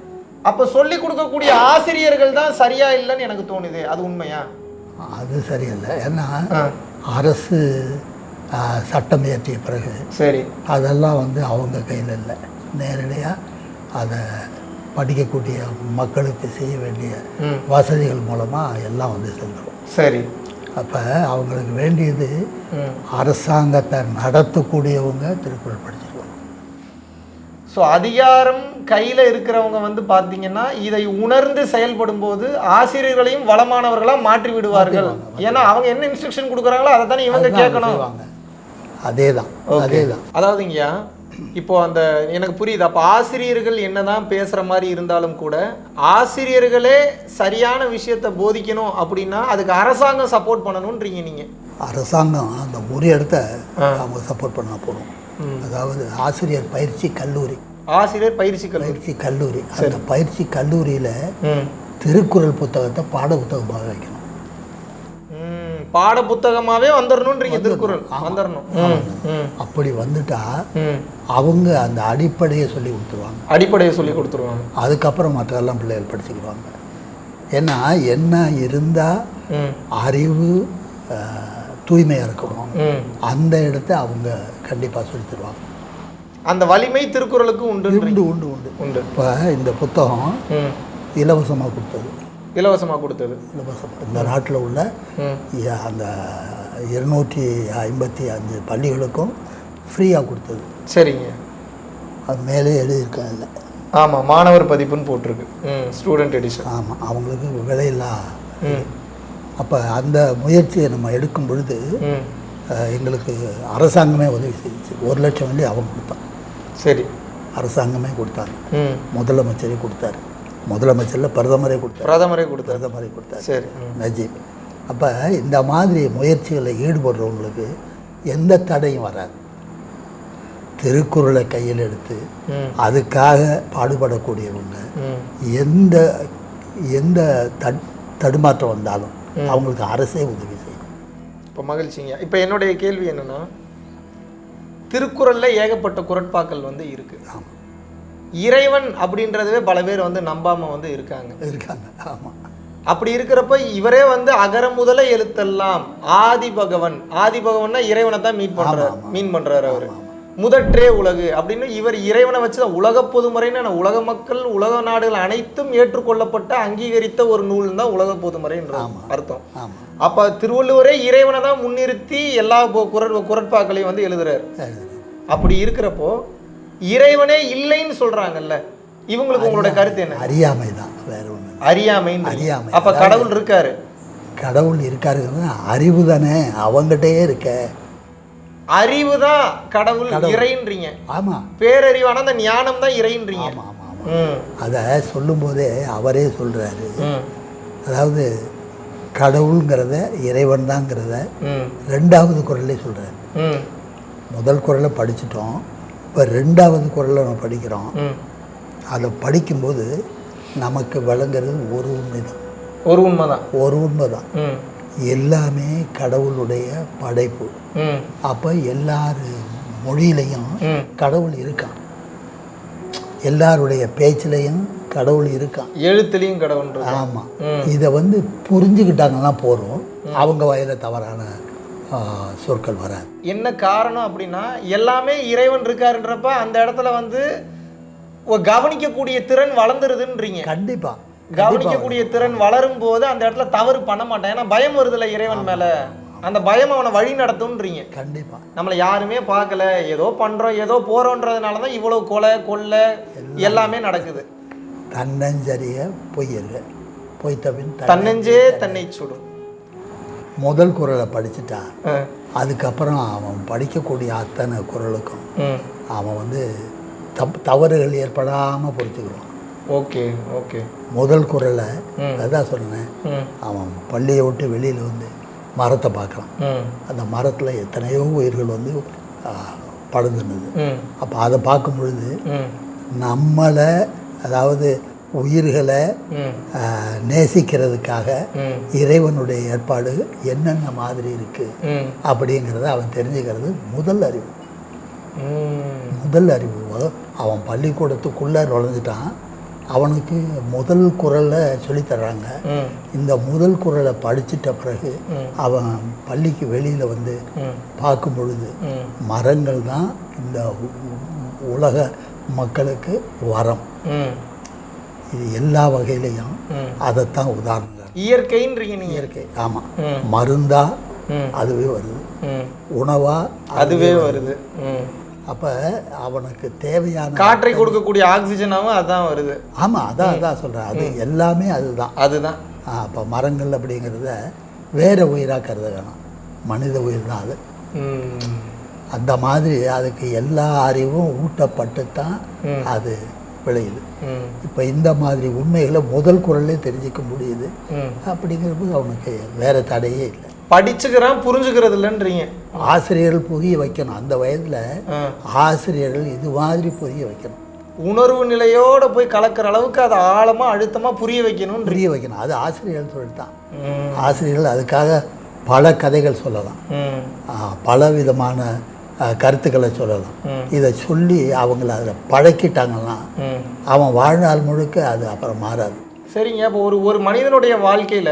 அப்போ சொல்லி கொடுக்கக்கூடிய ஆசிரியர்கள் தான் சரியா இல்லைன்னு எனக்கு தோணுது. அது உண்மையா? அது சரியில்லை. ஏன்னா அரசு சட்டம் இயற்றிய பிறகு சரி. அதெல்லாம் வந்து அவங்க கையில் இல்லை. நேரடியாக அதை படிக்கக்கூடிய மக்களுக்கு செய்ய வேண்டிய வசதிகள் மூலமாக எல்லாம் வந்து செஞ்சிடும் சரி. அப்போ அவங்களுக்கு வேண்டியது அரசாங்கத்தை நடத்தக்கூடியவங்க திருக்குறள் படிச்சிருக்கணும் ஸோ அதிகாரம் கையில் இருக்கிறவங்க வந்து பார்த்தீங்கன்னா இதை உணர்ந்து செயல்படும் போது ஆசிரியர்களையும் வளமானவர்களாக மாற்றி விடுவார்கள். ஏன்னா அவங்க என்ன இன்ஸ்ட்ரக்ஷன் கொடுக்குறாங்களோ அதை தானே இவங்க கேட்கணும். அதே தான் அதே தான் அதாவதுங்கய்யா இப்போ அந்த எனக்கு புரியுது. அப்போ ஆசிரியர்கள் என்னதான் பேசுகிற மாதிரி இருந்தாலும் கூட ஆசிரியர்களே சரியான விஷயத்தை போதிக்கணும் அப்படின்னா அதுக்கு அரசாங்கம் சப்போர்ட் பண்ணணுன்றீங்க நீங்கள் அரசாங்கம் அந்த ஒரு இடத்த. அவங்க சப்போர்ட் பண்ண போகிறோம். அதாவது ஆசிரியர் பயிற்சி கல்லூரி. ஆசிரியர் பயிற்சி பயிற்சி கல்லூரி. அந்த பயிற்சி கல்லூரியில் திருக்குறள் புத்தகத்தை பாட புத்தகமாக வைக்கணும். பாட புத்தகமாகவே வந்துடணுன்றீங்க திருக்குறள். வந்துடணும் அப்படி வந்துட்டா அவங்க அந்த அடிப்படையை சொல்லி கொடுத்துருவாங்க. அடிப்படையை சொல்லி கொடுத்துருவாங்க. அதுக்கப்புறம் மற்றெல்லாம் பிள்ளைகள் படிச்சுக்குவாங்க ஏன்னா என்ன இருந்தால் அறிவு தூய்மையாக இருக்கணும். அந்த இடத்த அவங்க கண்டிப்பாக சொல்லி தருவாங்க அந்த வலிமை திருக்குறளுக்கு உண்டு உண்டு உண்டு உண்டு. உண்டு. இப்போ இந்த புத்தகம் இலவசமாக கொடுத்தது. இலவசமாக கொடுத்தது. இலவசம் இந்த நாட்டில் உள்ள அந்த இருநூற்றி ஐம்பத்தி அஞ்சு பள்ளிகளுக்கும் ஃப்ரீயாக கொடுத்தது. சரிங்க. அது மேலே எழுதியிருக்கேன் அதில் ஆமாம் மாணவர் பதிப்புன்னு போட்டிருக்கு. ஸ்டூடெண்ட் எடிஷன் ஆமாம் அவங்களுக்கு விலையில்லா அப்போ அந்த முயற்சியை நம்ம எடுக்கும் பொழுது எங்களுக்கு அரசாங்கமே உதவி செஞ்சுச்சு. ஒரு லட்சம் வண்டி அவன் கொடுத்தான் சரி. அரசாங்கமே கொடுத்தாங்க. முதலமைச்சரே கொடுத்தாரு. முதலமைச்சரில் பிரதமரே கொடுத்தாரு. பிரதமரே கொடுத்தாரு. பிரதமரே கொடுத்தாரு. சரி. நஜீப் அப்போ இந்த மாதிரி முயற்சிகளில் ஈடுபடுறவங்களுக்கு எந்த தடையும் வராது. திருக்குறளை கையில் எடுத்து அதுக்காக பாடுபடக்கூடியவங்க எந்த எந்த தட் தடுமாற்றம் வந்தாலும் அவங்களுக்கு அரசே உதவி செய்யும். இப்போ மகிழ்ச்சிங்க. இப்போ என்னுடைய கேள்வி என்னன்னா திருக்குறள்ல ஏகப்பட்ட குரட்பாக்கள் வந்து இருக்கு. ஆமாம் இறைவன் அப்படின்றதவே பல பேர் வந்து நம்பாம வந்து இருக்காங்க. இருக்காங்க. ஆமாம் அப்படி இருக்கிறப்ப இவரே வந்து அகர முதல எழுத்தெல்லாம் ஆதி பகவன். ஆதி பகவன்னா இறைவனை தான் மீட் பண்றாரு மீன் பண்றாரு அவரு. முதற்றே உலகு அப்படின்னு இவர் இறைவனை வச்சு தான் உலக பொதுமறைன்னு உலக மக்கள் உலக நாடுகள் அனைத்தும் ஏற்றுக்கொள்ளப்பட்ட அங்கீகரித்த ஒரு நூல் தான் உலக பொதுமறைன்ற அர்த்தம். அப்ப திருவள்ளுவரே இறைவனை தான் முன்னிறுத்தி எல்லா குரல் குரட்பாக்களையும் வந்து எழுதுறாரு. அப்படி இருக்கிறப்போ இறைவனே இல்லைன்னு சொல்றாங்கல்ல. இவங்களுக்கு உங்களோட கருத்து என்ன? அறியாமை தான் வேற ஒன்று அறியாமைன்னு அறியாமை. அப்ப கடவுள் இருக்காரு. கடவுள் இருக்காருங்கிறது அறிவு தானே. அவங்ககிட்டயே இருக்க. அறிவு தான் கடவுள் இறைன்றீங்க. ஆமாம் பேரறிவான அந்த ஞானம் தான் இறைன்றீங்க. ஆமாம் ஆமாம் அதை சொல்லும்போதே அவரே சொல்கிறாரு அதாவது கடவுளுங்கிறத இறைவன் தாங்கிறத ரெண்டாவது குரல்லே சொல்கிறார் முதல் குரலை படிச்சிட்டோம். இப்போ ரெண்டாவது குரலை நம்ம படிக்கிறோம். அதை படிக்கும்போது நமக்கு விளங்குறது ஒரு உண்மை தான். ஒரு உண்மைதான் ஒரு உண்மை தான். எல்லாமே கடவுளுடைய படைப்பு. அப்போ எல்லார் மொழியிலையும் கடவுள் இருக்கான். எல்லாருடைய பேச்சிலையும் கடவுள் இருக்கான். எழுத்துலையும் கடவுள். ஆமாம். இதை வந்து புரிஞ்சுக்கிட்டாங்கன்னா போகிறோம் அவங்க வயல தவறான சொற்கள் வராது என்ன காரணம் அப்படின்னா எல்லாமே இறைவன் இருக்காருன்றப்ப அந்த இடத்துல வந்து கவனிக்கக்கூடிய திறன் வளர்ந்துருதுன்றீங்க. கண்டிப்பாக கவனிக்கக்கூடிய திறன் வளரும் போது அந்த இடத்துல தவறு பண்ண மாட்டான். ஏன்னா பயம் வருதுல்ல இறைவன் மேல. அந்த பயம் அவனை வழி நடத்தும்ன்றீங்க. கண்டிப்பாக நம்மளை யாருமே பார்க்கல. ஏதோ பண்றோம் ஏதோ போறோன்றதுனால தான் இவ்வளவு கொலை கொள்ளை எல்லாமே நடக்குது. தன்னஞ்சரிய பொய்யல்ல பொய்த்தபின் தன் தன்னெஞ்சே தன்னை சுடும். முதல் குரலை படிச்சுட்டா ஆ. அதுக்கப்புறம் அவன் படிக்கக்கூடிய அத்தனை குரலுக்கும் அவன் வந்து தப் தவறுகள் ஏற்படாமல் பொறுத்துக்குவான் ஓகே ஓகே. முதல் குரலை. அதான் சொன்னேன். அவன் பள்ளியை விட்டு வெளியில் வந்து மரத்தை பார்க்குறான். ம். அந்த மரத்தில் எத்தனையோ உயிர்கள் வந்து ம். அப்போ அதை பார்க்கும் பொழுது நம்மளை அதாவது உயிர்களை நேசிக்கிறதுக்காக இறைவனுடைய ஏற்பாடு என்னென்ன மாதிரி இருக்குது அப்படிங்கிறத அவன் தெரிஞ்சுக்கிறது முதல் அறிவு. முதல் அறிவு. அவன் பள்ளிக்கூடத்துக்குள்ளே நுழைஞ்சிட்டான். அவனுக்கு முதல் குரலை சொல்லித் தர்றாங்க. ம். இந்த முதல் குரலை படிச்சிட்ட பிறகு. அவன் பள்ளிக்கு வெளியில் வந்து பார்க்கும் பொழுது மரங்கள் தான் இந்த உலக மக்களுக்கு வரம். இது எல்லா வகையிலையும். அதைத்தான் உதாரணம். இயற்கைன்றீங்க இயற்கை ஆமாம் மருந்தா அதுவே வருது. உணவா அதுவே வருது. அப்போ அவனுக்கு தேவையான காற்றை கொடுக்கக்கூடிய ஆக்சிஜனாவும் அதான் வருது. ஆமாம் அதான் அதான் சொல்கிறேன் அது எல்லாமே அதுதான். அதுதான். அப்போ மரங்கள் அப்படிங்கிறத வேற உயிராக கருத வேணாம் மனித உயிர் தான் அது. அந்த மாதிரி அதுக்கு எல்லா அறிவும் ஊட்டப்பட்டு தான். அது விளையுது. இப்போ இந்த மாதிரி உண்மைகளை முதல் குரல்லே தெரிஞ்சுக்க முடியுது. ம். அப்படிங்கிறபோது அவனுக்கு வேற தடையே இல்லை. படிச்சுக்கிறான் புரிஞ்சுக்கிறது இல்லைன்றீங்க. ஆசிரியர்கள் புரிய வைக்கணும். அந்த வயதில். ஆசிரியர்கள் இது மாதிரி புரிய வைக்கணும். உணர்வு நிலையோட போய் கலக்கிற அளவுக்கு அதை ஆழமா அழுத்தமா புரிய வைக்கணும் புரிய வைக்கணும். அது ஆசிரியர்கள் தொழில் தான். ஆசிரியர்கள் அதுக்காக பல கதைகள் சொல்லலாம். பல விதமான கருத்துக்களை சொல்லலாம். இதை சொல்லி அவங்கள அதில் பழக்கிட்டாங்கன்னா அவன் வாழ்நாள் முழுக்க அது அப்புறம் மாறாது. சரிங்க. அப்போ ஒரு ஒரு மனிதனுடைய வாழ்க்கையில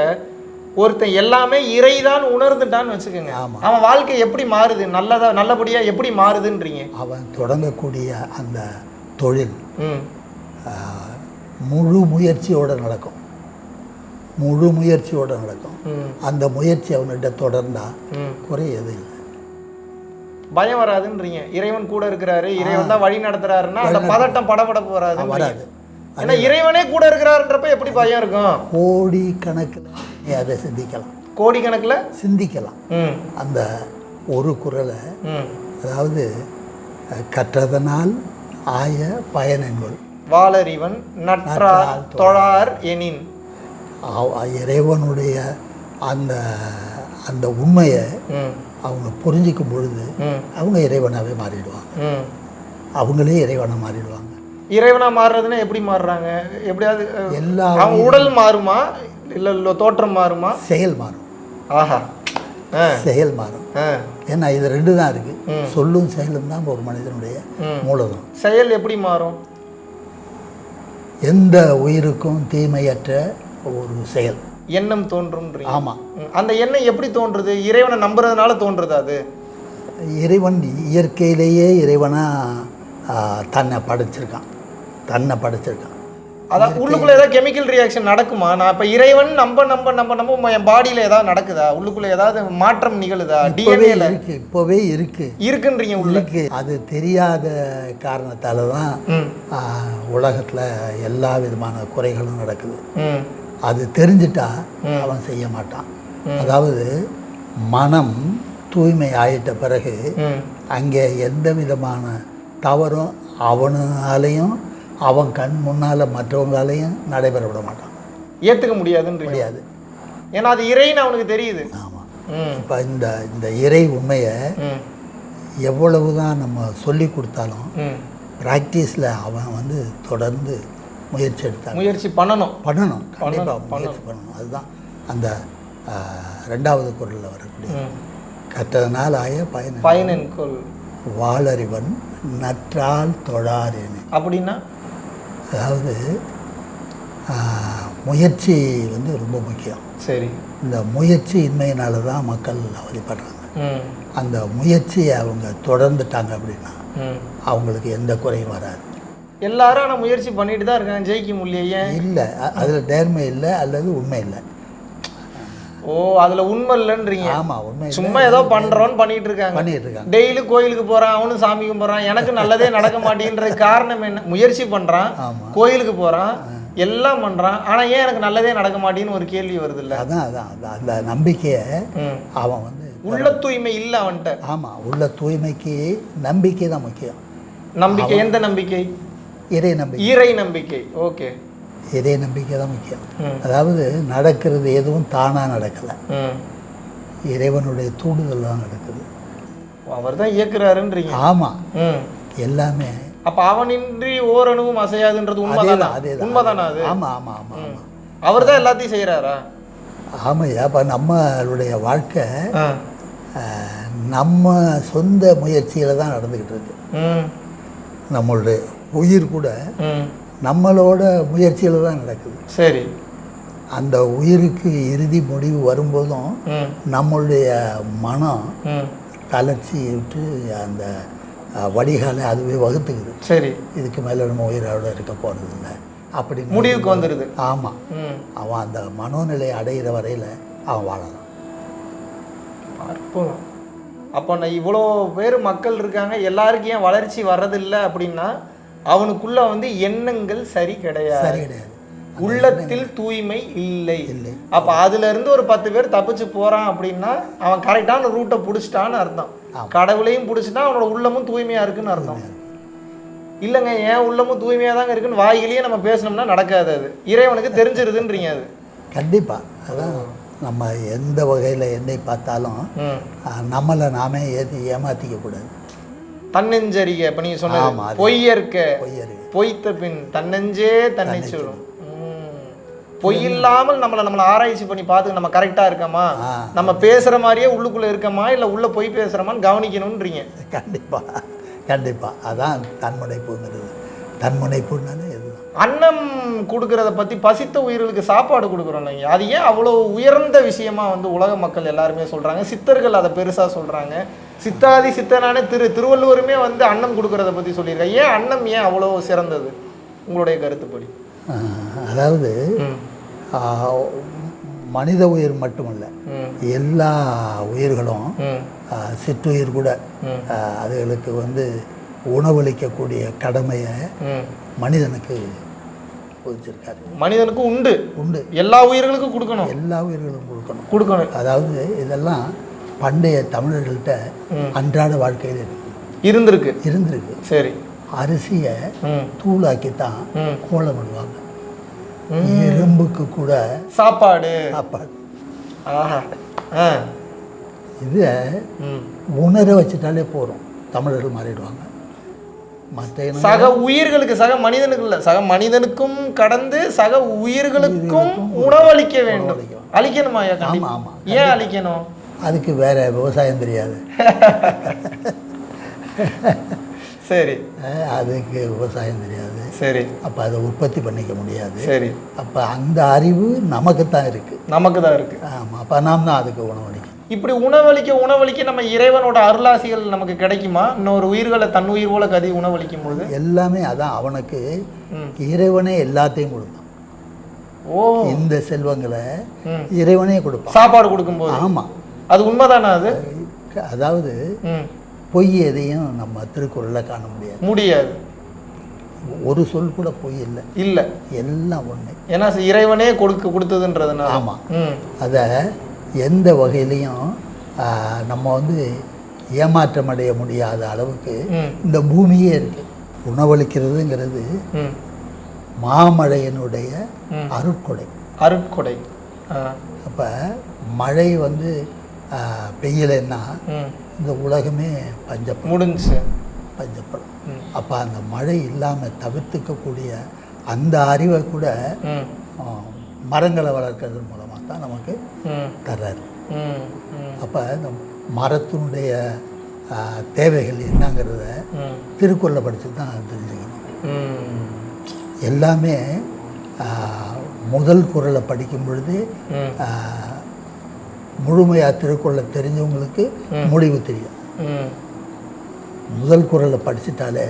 ஒருத்தன் எல்லாமே இறைதான் உணர்ந்துட்டான்னு வச்சுக்கோங்க. ஆமா. அவன் வாழ்க்கை எப்படி மாறுது? நல்லதா நல்லபடியா எப்படி மாறுதுன்றீங்க? அவன் தொடங்கக்கூடிய அந்த தொழில் முழு முயற்சியோடு நடக்கும். முழு முயற்சியோடு நடக்கும். அந்த முயற்சி அவன்கிட்ட தொடர்ந்தா ம். குறையது இல்லை. பயம் வராதுன்றீங்க. இறைவன் கூட இருக்கிறாரு. இறைவன் தான் வழி நடத்துறாருன்னா அந்த பதட்டம் படபடப்பு வராது வராது. ஏன்னா இறைவனே கூட இருக்கிறாருன்றப்ப எப்படி பயம் இருக்கும்? கோடி கணக்கில் அதை சிந்திக்கலாம். கோடிக்கணக்கில்? சிந்திக்கலாம். ம். அந்த ஒரு குரலை அதாவது கற்றதனால் ஆய பயனென்கொள் வாளறிவன் நற்றார் தொழார். எனின். இறைவனுடைய அந்த அந்த உண்மையை அவங்க புரிஞ்சிக்கும் பொழுது அவங்க இறைவனாகவே மாறிடுவாங்க. அவங்களே இறைவனாக மாறிடுவாங்க. இறைவனா மாறுறதுன்னா எப்படி மாறுறாங்க? எப்படியாவது எல்லா அவங்க உடல் மாறுமா? இல்ல இல்ல தோற்றம் மாறுமா? செயல் மாறும். ஆஹா. ஆ. செயல் மாறும். ஆ. ஏன்னா இது ரெண்டு தான் இருக்குது சொல்லும் செயலும் தான் ஒரு மனிதனுடைய. மூலதனம். செயல் எப்படி மாறும்? எந்த உயிருக்கும் தீமையற்ற ஒரு செயல். எண்ணம் தோன்றும்ன்றீங்க. ஆமாம். அந்த எண்ணம் எப்படி தோன்றுது? இறைவனை நம்புறதுனால தோன்றுது அது? இறைவன் இயற்கையிலேயே இறைவனாக தன்னை படைச்சிருக்கான். தன்னை படைச்சிருக்கான். அதான் உள்ளுக்குள்ள ஏதாவது கெமிக்கல் ரியாக்ஷன் நடக்குமா? நான் இப்ப இறைவன் நம்ப நம்ப நம்ப நம்ப என் பாடியில ஏதாவது நடக்குதா? உள்ளுக்குள்ள ஏதாவது மாற்றம் நிகழுதா? டிஎன்ஏல இருக்கு இப்போவே இருக்கு. இருக்குன்றீங்க உள்ள இருக்கு. அது தெரியாத காரணத்தால தான் உலகத்தில் எல்லா விதமான குறைகளும் நடக்குது. அது தெரிஞ்சிட்டா அவன் செய்ய மாட்டான். அதாவது மனம் தூய்மை ஆயிட்ட பிறகு அங்கே எந்த விதமான தவறும் அவனாலையும் அவன் கண் முன்னால் மற்றவங்களாலையும் நடைபெற விட மாட்டான். ஏத்துக்க முடியாதுன்றீங்க. முடியாது. ஏன்னா அது இறைன்னு அவனுக்கு தெரியுது. ஆமாம் இப்போ இந்த இந்த இறை உண்மையை எவ்வளவு தான் நம்ம சொல்லி கொடுத்தாலும் ப்ராக்டிஸில் அவன் வந்து தொடர்ந்து முயற்சி எடுத்தாங்க. முயற்சி பண்ணணும். பண்ணணும். கண்டிப்பாக முயற்சி பண்ணணும். அதுதான் அந்த ரெண்டாவது குரலில் வரக்கூடிய. கற்றதனால் ஆய பயன் பயனென்கொள் வாளறிவன் நற்றால் தொழாரேனே அப்படின்னா? அதாவது முயற்சி வந்து ரொம்ப முக்கியம். சரி. இந்த முயற்சி இன்மையினால தான் மக்கள் அவதிப்படுறாங்க. அந்த முயற்சியை அவங்க தொடர்ந்துட்டாங்க அப்படின்னா அவங்களுக்கு எந்த குறையும் வராது. எல்லாரும் ஆனால் முயற்சி பண்ணிட்டு தான் இருக்காங்க. ஜெயிக்க முடியல ஏன் இல்லை அதில் நேர்மை இல்லை அல்லது உண்மை இல்லை. ஓ அதுல உண்மை இல்லைன்றீங்க. ஆமாம் உண்மை சும்மா ஏதோ பண்றோம்னு பண்ணிட்டு இருக்காங்க. பண்ணிட்டு இருக்காங்க. டெய்லி கோயிலுக்கு போறான் அவனும் சாமி கும்பிட்றான் எனக்கு நல்லதே நடக்க மாட்டேன்றது காரணம் என்ன? முயற்சி பண்றான் கோயிலுக்கு போறான் எல்லாம் பண்றான் ஆனா ஏன் எனக்கு நல்லதே நடக்க மாட்டேன்னு ஒரு கேள்வி வருது இல்ல அதான் அதான். அந்த- நம்பிக்கையை. அவன் வந்து உள்ள தூய்மை இல்ல அவன்கிட்ட ஆமாம் உள்ள தூய்மைக்கு நம்பிக்கை தான் முக்கியம். நம்பிக்கை எந்த நம்பிக்கை? இறை நம்பிக்கை. ஈரை நம்பிக்கை ஓகே. இறை நம்பிக்கை தான் முக்கியம். அதாவது நடக்கிறது எதுவும் தானாக நடக்கலை. இறைவனுடைய தூண்டுதல் தான் நடக்குது. அவர் தான் இயக்குறாருன்றீங்க. ஆமாம் எல்லாமே. அப்ப அவனின்றி ஓரணுவும் அசையாதுன்றது உண்மைதானா அதேதான் உண்மைதானா அது? ஆமாம் ஆமாம் ஆமாம் ஆமாம் அவர் தான் எல்லாத்தையும் செய்யறாரா ஆமாய்யா அப்போ நம்மளுடைய வாழ்க்கை நம்ம சொந்த முயற்சியில் தான் நடந்துக்கிட்டு இருக்கு. நம்மளுடைய உயிர் கூட நம்மளோட முயற்சியில் தான் நடக்குது. சரி. அந்த உயிருக்கு இறுதி முடிவு வரும்போதும் நம்மளுடைய மனம் தளர்ச்சி விட்டு அந்த வடிகாலை அதுவே வகுத்துக்குது. சரி. இதுக்கு மேலே நம்ம உயிரோட இருக்க போகிறது இல்லை அப்படி முடிவுக்கு வந்துடுது ஆமாம் அவன் அந்த மனோநிலை அடைகிற வரையில் அவன் வாழலாம். அற்புதம் அப்போ நான் இவ்வளோ பேர் மக்கள் இருக்காங்க எல்லாருக்கும் ஏன் வளர்ச்சி வர்றதில்லை அப்படின்னா அவனுக்குள்ள வந்து எண்ணங்கள் சரி கிடையாது. சரி கிடையாது. உள்ளத்தில் தூய்மை இல்லை. இல்லை. அப்ப அதுல இருந்து ஒரு பத்து பேர் தப்பிச்சு போறான் அப்படின்னா அவன் கரெக்டான ரூட்டை பிடிச்சிட்டான்னு அர்த்தம். கடவுளையும் பிடிச்சிட்டா அவனோட உள்ளமும் தூய்மையா இருக்குன்னு அர்த்தம். இல்லைங்க ஏன் உள்ளமும் தூய்மையா தாங்க இருக்குன்னு வாயிலேயே நம்ம பேசணும்னா நடக்காது அது. இறைவனுக்கு தெரிஞ்சிருதுன்றீங்க அது. கண்டிப்பாக அதான் நம்ம எந்த வகையில் என்னை பார்த்தாலும் நம்மளை நாமே ஏற்றி ஏமாற்றிக்க கூடாது. தன்னெஞ்சரிகை இப்ப நீங்க ஆமா, சொன்னது அது- பொய்யற்க. பொய்த்த பின் தன்னெஞ்சே தன்னை சொல்லும். பொய் இல்லாமல் நம்மளை நம்மளை ஆராய்ச்சி பண்ணி பார்த்து நம்ம கரெக்டா இருக்கமா. நம்ம பேசுற மாதிரியே உள்ளுக்குள்ள இருக்கமா? இல்ல உள்ள பொய் பேசுறோமான்னு கவனிக்கணும்ன்றீங்க. கண்டிப்பாக கண்டிப்பாக அதான் தன்முனைப்புங்கிறது. தன்முனைப்புன்னாலே இதுதான் அன்னம் கொடுக்கறத பத்தி பசித்த உயிர்களுக்கு சாப்பாடு கொடுக்குறோம் இல்லைங்க. அது ஏன் அவ்வளோ உயர்ந்த விஷயமா வந்து உலக மக்கள் எல்லாருமே சொல்றாங்க? சித்தர்கள் அதை பெருசா சொல்றாங்க. சித்தாதி சித்தனான திரு திருவள்ளுவருமே வந்து அன்னம் கொடுக்கறத பத்தி சொல்லியிருக்காங்க ஏன் அன்னம் ஏன் அவ்வளோ சிறந்தது? உங்களுடைய கருத்துப்படி. அதாவது மனித உயிர் மட்டுமல்ல எல்லா உயிர்களும் சிற்றுயிர் கூட அதுகளுக்கு வந்து உணவளிக்கக்கூடிய கடமையை மனிதனுக்கு பொதிச்சிருக்காரு மனிதனுக்கு உண்டு. உண்டு. எல்லா உயிர்களுக்கும் கொடுக்கணும். எல்லா உயிர்களும் கொடுக்கணும். கொடுக்கணும். அதாவது இதெல்லாம் பண்டைய தமிழர்கள்ட்ட அன்றாட வாழ்க்கையில் இருக்கு இருந்திருக்கு. இருந்திருக்கு. சரி. அரிசியை தூளாக்கி தான். கோலம் பண்ணுவாங்க எறும்புக்கு கூட சாப்பாடு. சாப்பாடு. இதை உணர வச்சுட்டாலே போதும். தமிழர்கள் மாறிடுவாங்க. மற்ற சக உயிர்களுக்கு சக மனிதனுக்கு இல்ல. சக மனிதனுக்கும் கடந்து சக உயிர்களுக்கும் உணவளிக்க வேண்டும். அழிக்கணுமா ஐயா? கண்டிப்பா. ஆமா, ஏன் அழிக்கணும் அதுக்கு வேற விவசாயம் தெரியாது. சரி. அதுக்கு விவசாயம் தெரியாது. சரி. அப்போ அதை உற்பத்தி பண்ணிக்க முடியாது. சரி. அப்போ அந்த அறிவு நமக்கு தான் இருக்குது நமக்கு தான் இருக்கு. ஆமாம் அப்போ நாம் தான் அதுக்கு உணவளிக்கணும். இப்படி உணவளிக்க உணவளிக்க நம்ம இறைவனோட அருளாசிகள் நமக்கு கிடைக்குமா? இன்னொரு உயிர்களை தன் உயிர் போல கதி உணவளிக்கும் பொழுது? எல்லாமே அதான் அவனுக்கு. இறைவனே எல்லாத்தையும் கொடுத்தான். ஓ. இந்த செல்வங்களை. இறைவனே கொடுப்பான். சாப்பாடு கொடுக்கும்போது? ஆமாம் அது உண்மைதானா அது? அதாவது பொய் எதையும் நம்ம திருக்குறளில் காண முடியாது. முடியாது. ஒரு சொல் கூட பொய் இல்லை. இல்ல. எல்லாம் ஒன்று ஏன்னா இறைவனே கொடுக்க கொடுத்ததுன்றதுனால. ஆமாம் அதை எந்த வகையிலையும் நம்ம வந்து ஏமாற்றம் அடைய முடியாத அளவுக்கு இந்த பூமியே இருக்கு. உணவளிக்கிறதுங்கிறது மாமழையினுடைய. அருட்கொடை. அருட்கொடை. அப்போ மழை வந்து பெய்யலைன்னா இந்த உலகமே பஞ்சப்படும். முடிஞ்சுச்சு. பஞ்சப்படும். அப்போ அந்த மழை இல்லாமல் தவிர்த்துக்கக்கூடிய அந்த அறிவை கூட மரங்களை வளர்க்கறது மூலமாக தான் நமக்கு தர்றாரு. அப்போ இந்த மரத்தினுடைய தேவைகள் என்னங்கிறத திருக்குறளை படித்து தான் தெரிஞ்சுக்கணும். எல்லாமே முதல் குறளை படிக்கும் பொழுது முழுமையாக திருக்குறளை தெரிஞ்சவங்களுக்கு முடிவு தெரியும். முதல் குறளை படிச்சிட்டாலே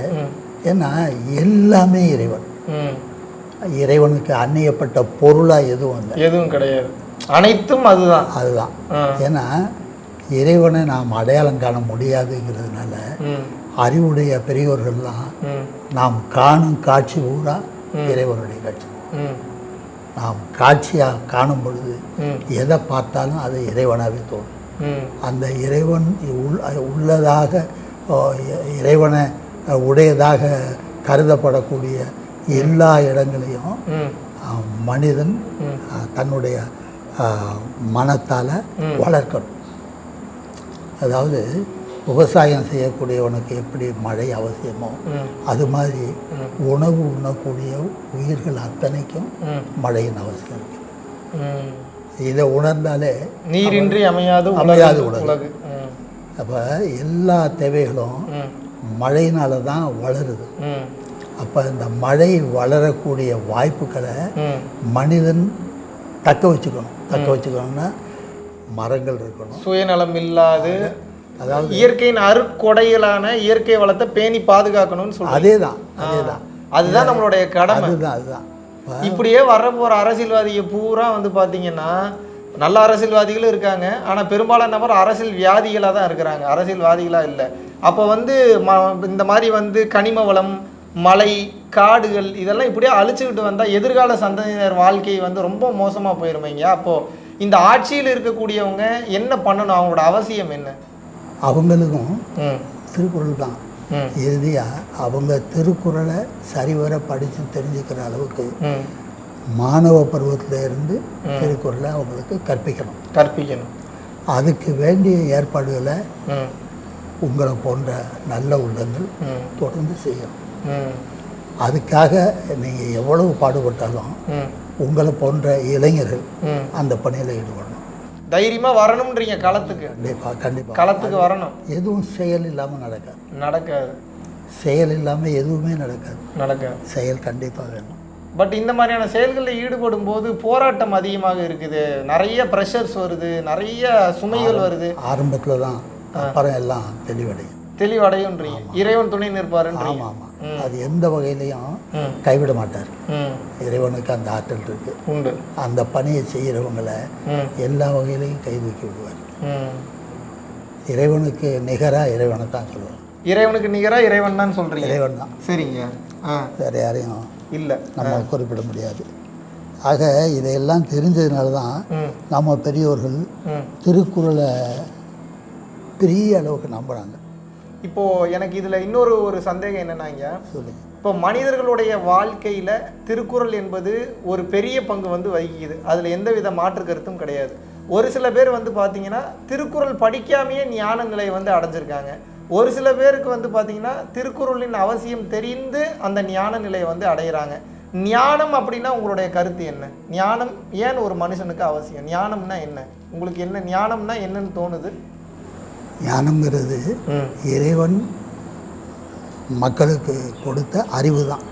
ஏன்னா எல்லாமே இறைவன். இறைவனுக்கு அந்நியப்பட்ட பொருளாக எதுவும் இல்லை எதுவும் கிடையாது. அனைத்தும் அதுதான். அதுதான். ஏன்னா இறைவனை நாம் அடையாளம் காண முடியாதுங்கிறதுனால அறிவுடைய பெரியோர்கள்லாம் நாம் காணும் காட்சி பூரா இறைவனுடைய காட்சி. நாம் காட்சியாக காணும் பொழுது எதை பார்த்தாலும் அது இறைவனாகவே தோணும் அந்த இறைவன் உள் உள்ளதாக இறைவனை உடையதாக கருதப்படக்கூடிய எல்லா இடங்களையும் மனிதன் தன்னுடைய மனத்தால் வளர்க்கணும். அதாவது விவசாயம் செய்யக்கூடியவனுக்கு எப்படி மழை அவசியமோ அது மாதிரி உணவு உண்ணக்கூடிய உயிர்கள் அத்தனைக்கும் மழையின் அவசியம் இருக்கு. இதை உணர்ந்தாலே நீரின்றி அமையாது அமையாது உலகு. அப்போ எல்லா தேவைகளும் மழையினால தான் வளருது. அப்போ இந்த மழை வளரக்கூடிய வாய்ப்புகளை மனிதன் தக்க வச்சுக்கணும். தக்க வச்சுக்கணும்னா மரங்கள் இருக்கணும். சுயநலம் இல்லாது அதாவது இயற்கையின் அருட்கொடைகளான இயற்கை வளத்தை பேணி பாதுகாக்கணும்னு சொல்றோம் அதே தான் அதே தான் அதுதான் நம்மளுடைய கடமை. அதுதான் அதுதான். இப்ப இப்படியே வர போற அரசியல்வாதிக பூரா வந்து பாத்தீங்கன்னா நல்ல அரசியல்வாதிகளும் இருக்காங்க. ஆனா பெரும்பாலான நபர் அரசியல் வியாதிகளாக தான் இருக்கிறாங்க. அரசியல்வாதிகளா இல்லை. அப்போ வந்து ம- இந்த மாதிரி வந்து கனிம வளம் மலை காடுகள் இதெல்லாம் இப்படியே அழிச்சுக்கிட்டு வந்தா எதிர்கால சந்ததியினர் வாழ்க்கை வந்து ரொம்ப மோசமா போயிருமைங்க அப்போ இந்த ஆட்சியில் இருக்கக்கூடியவங்க என்ன பண்ணணும்? அவங்களோட அவசியம் என்ன? அவங்களுக்கும் திருக்குறள் தான் இறுதியாக அவங்க திருக்குறளை சரிவர படித்து தெரிஞ்சுக்கிற அளவுக்கு மாணவ பருவத்துல இருந்து திருக்குறளை அவங்களுக்கு கற்பிக்கணும். கற்பிக்கணும். அதுக்கு வேண்டிய ஏற்பாடுகளை உங்களை போன்ற நல்ல உள்ளங்கள் தொடர்ந்து செய்யணும். அதுக்காக நீங்கள் எவ்வளவு பாடுபட்டாலும் உங்களை போன்ற இளைஞர்கள் அந்த பணியில் ஈடுபடணும். தைரியமா வரணும்ன்றீங்க களத்துக்கு. கண்டிப்பாக கண்டிப்பாக களத்துக்கு வரணும். எதுவும் செயல் இல்லாமல் நடக்காது. நடக்காது. செயல் இல்லாமல் எதுவுமே நடக்காது. நடக்காது. செயல் கண்டிப்பாக வேணும். பட் இந்த மாதிரியான செயல்களில் ஈடுபடும் போது போராட்டம் அதிகமாக இருக்குது. நிறைய ப்ரெஷர்ஸ் வருது. நிறைய சுமைகள் வருது. ஆரம்பத்தில் தான் அப்புறம் எல்லாம் தெளிவடையும். தெளிவடையுன்றீங்க இறைவன் துணை நிற்பாருன்றீங்க. ஆமாம் ஆமாம் அது எந்த வகையிலையும் கைவிட மாட்டார். இறைவனுக்கு அந்த ஆற்றல் இருக்கு. உண்டு. அந்த பணியை செய்கிறவங்கள எல்லா வகையிலையும் கை தூக்கி விடுவார். இறைவனுக்கு நிகராக இறைவனை தான் சொல்லுவார் இறைவனுக்கு நிகரா இறைவன் தான் சொல்றீங்க? இறைவன் தான். சரிங்க. வேறு யாரையும் இல்லை. நம்ம குறிப்பிட முடியாது. ஆக இதையெல்லாம் தெரிஞ்சதுனால தான் நம்ம பெரியோர்கள் திருக்குறளை பெரிய அளவுக்கு நம்புகிறாங்க இப்போ எனக்கு இதுல இன்னொரு ஒரு சந்தேகம் என்னன்னாங்க சொல்லுங்க இப்போ மனிதர்களுடைய வாழ்க்கையில திருக்குறள் என்பது ஒரு பெரிய பங்கு வந்து வகிக்குது. அதுல எந்த வித மாற்று கருத்தும் கிடையாது. ஒரு சில பேர் வந்து பாத்தீங்கன்னா திருக்குறள் படிக்காமையே ஞான நிலையை வந்து அடைஞ்சிருக்காங்க. ஒரு சில பேருக்கு வந்து பாத்தீங்கன்னா திருக்குறளின் அவசியம் தெரிந்து அந்த ஞான நிலையை வந்து அடையிறாங்க. ஞானம் அப்படின்னா உங்களுடைய கருத்து என்ன? ஞானம் ஏன் ஒரு மனுஷனுக்கு அவசியம்? ஞானம்னா என்ன? உங்களுக்கு என்ன? ஞானம்னா என்னன்னு தோணுது? ஞானம்ங்கிறது ம் இறைவன் மக்களுக்கு கொடுத்த அறிவு தான்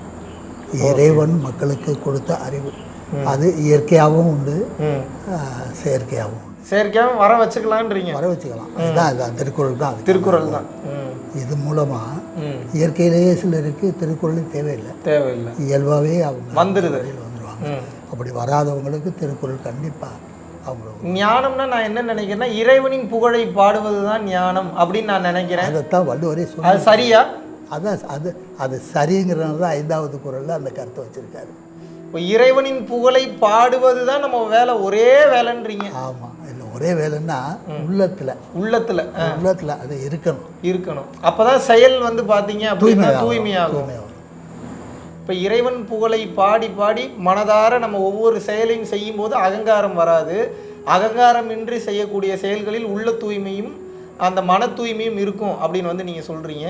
இறைவன் மக்களுக்கு கொடுத்த அறிவு. அது இயற்கையாகவும் உண்டு செயற்கையாகவும் உண்டு. செயற்கையாக வர வச்சுக்கலான்றீங்க வர வச்சுக்கலாம். அதுதான் அதுதான். திருக்குறள் தான். திருக்குறள் தான். இது மூலமாக இயற்கையிலேயே சிலருக்கு திருக்குறள் தேவையில்லை. தேவையில்லை. இயல்பாகவே அவங்க வந்துடுது வந்துடுவாங்க அப்படி வராதவங்களுக்கு திருக்குறள் கண்டிப்பாக ஞானம்னா நான் என்ன நினைக்கிறேன்னா இறைவனின் புகழை பாடுவது தான் ஞானம் அப்படின்னு நான் நினைக்கிறேன். அதைத்தான் வள்ளுவரே சொல்லி அது சரியா? அதான் அது அது சரிங்கிறனால தான் ஐந்தாவது குறளில் அந்த கருத்தை வச்சுருக்காரு. இப்போ இறைவனின் புகழை பாடுவது தான் நம்ம வேலை ஒரே வேலைன்றீங்க. ஆமாம் இல்லை ஒரே வேலைன்னா உள்ளத்தில். உள்ளத்துல உள்ளத்தில் அது இருக்கணும். இருக்கணும். அப்பதான் செயல் வந்து பாத்தீங்க அப்படின்னா தூய்மையாகும். இப்போ இறைவன் புகழை பாடி பாடி மனதார நம்ம ஒவ்வொரு செயலையும் செய்யும்போது அகங்காரம் வராது. அகங்காரம் இன்றி செய்யக்கூடிய செயல்களில் உள்ள தூய்மையும் அந்த மன தூய்மையும் இருக்கும் அப்படின்னு வந்து நீங்கள் சொல்கிறீங்க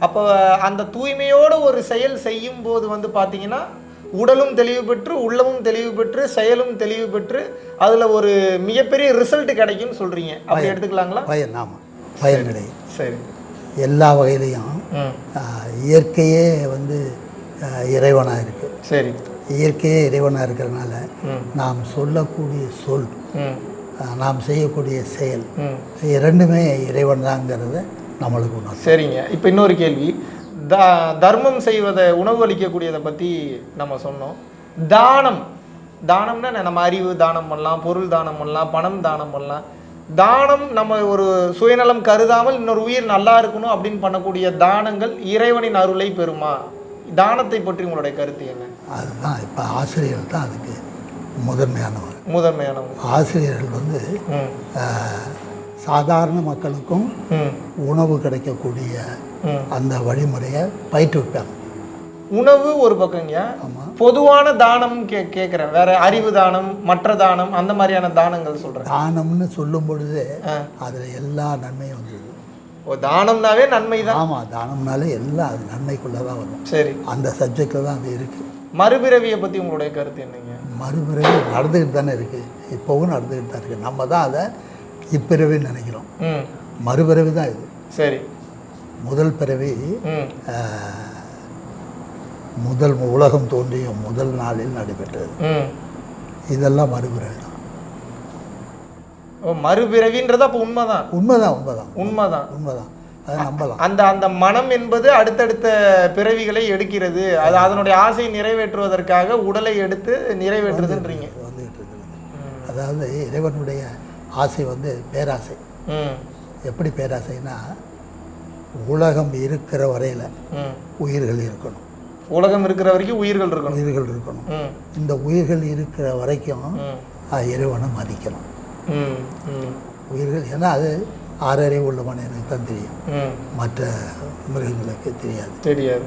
அப்போ அந்த தூய்மையோடு ஒரு செயல் செய்யும் போது வந்து பார்த்தீங்கன்னா உடலும் தெளிவு பெற்று உள்ளமும் தெளிவு பெற்று செயலும் தெளிவு பெற்று அதில் ஒரு மிகப்பெரிய ரிசல்ட் கிடைக்கும்னு சொல்கிறீங்க அப்படி எடுத்துக்கலாங்களா? பயன் ஆமாம் பயன் கிடையாது. சரி. எல்லா வகையிலையும் இயற்கையே வந்து இறைவனாக இருக்குது சரி. இயற்கையே இறைவனாக இருக்கிறதுனால ம். நாம் சொல்லக்கூடிய சொல் நாம் செய்யக்கூடிய செயல் இரண்டுமே இறைவன் தாங்கிறத நம்மளுக்கு உணர்த்தும். சரிங்க. இப்போ இன்னொரு கேள்வி. த தர்மம் செய்வதை உணவு அளிக்கக்கூடியதை பற்றி நம்ம சொன்னோம். தானம். தானம்னா என்ன? நம்ம அறிவு தானம் பண்ணலாம் பொருள் தானம் பண்ணலாம் பணம் தானம் பண்ணலாம். தானம் நம்ம ஒரு சுயநலம் கருதாமல் இன்னொரு உயிர் நல்லா இருக்கணும் அப்படின்னு பண்ணக்கூடிய தானங்கள் இறைவனின் அருளை பெறுமா? தானத்தை பற்றி உங்களுடைய கருத்து என்ன? அதுதான் இப்போ ஆசிரியர்கள் தான் அதுக்கு முதன்மையானவர். முதன்மையானவங்க ஆசிரியர்கள் வந்து சாதாரண மக்களுக்கும் உணவு கிடைக்கக்கூடிய அந்த வழிமுறையை பயிற்றுவிப்பாங்க. உணவு ஒரு பக்கங்க பொதுவான தானம் கே கேட்குறேன் வேற அறிவு தானம் மற்ற தானம் அந்த மாதிரியான தானங்கள் சொல்கிறேன் தானம்னு சொல்லும் பொழுது. அதில் எல்லா நன்மையும் வந்துடுது ஓ தானம்னாவே நன்மை தான் ஆமாம் தானம்னாலே எல்லாம் அது நன்மைக்குள்ளே தான் வரும். சரி. அந்த சப்ஜெக்டில் தான் அது இருக்குது மறுபிறவியை பற்றி உங்களுடைய கருத்து என்னங்க? மறுபிறவி நடந்துக்கிட்டு தானே இருக்குது இப்போவும் நடந்துக்கிட்டு தான் இருக்குது நம்ம தான் அதை இப்பிறவின்னு நினைக்கிறோம். மறுபிறவி தான் இது. சரி. முதல் பிறவி முதல் உலகம் தோன்றிய முதல் நாளில் நடைபெற்றது. இதெல்லாம் மறுபிறவி மறுபிறவின்றது அப்போ உண்மைதான். உண்மைதான் உண்மைதான். உண்மைதான். உண்மைதான். அதை நம்பலாம். அந்த அந்த மனம் என்பது அடுத்தடுத்த பிறவிகளை எடுக்கிறது. அது அதனுடைய ஆசையை நிறைவேற்றுவதற்காக உடலை எடுத்து நிறைவேற்றுதுன்றீங்க. வந்துகிட்டு இருக்குது அதாவது இறைவனுடைய ஆசை வந்து பேராசை. எப்படி பேராசைனா உலகம் இருக்கிற வரையில் உயிர்கள் இருக்கணும். உலகம் இருக்கிற வரைக்கும் உயிர்கள் இருக்கணும். உயிர்கள் இருக்கணும். இந்த உயிர்கள் இருக்கிற வரைக்கும் இறைவனை மதிக்கணும். உயிர்கள் ஏன்னா அது ஆறறிவு உள்ளவன் எனக்கு தான் தெரியும். மற்ற மிருகங்களுக்கு தெரியாது. தெரியாது.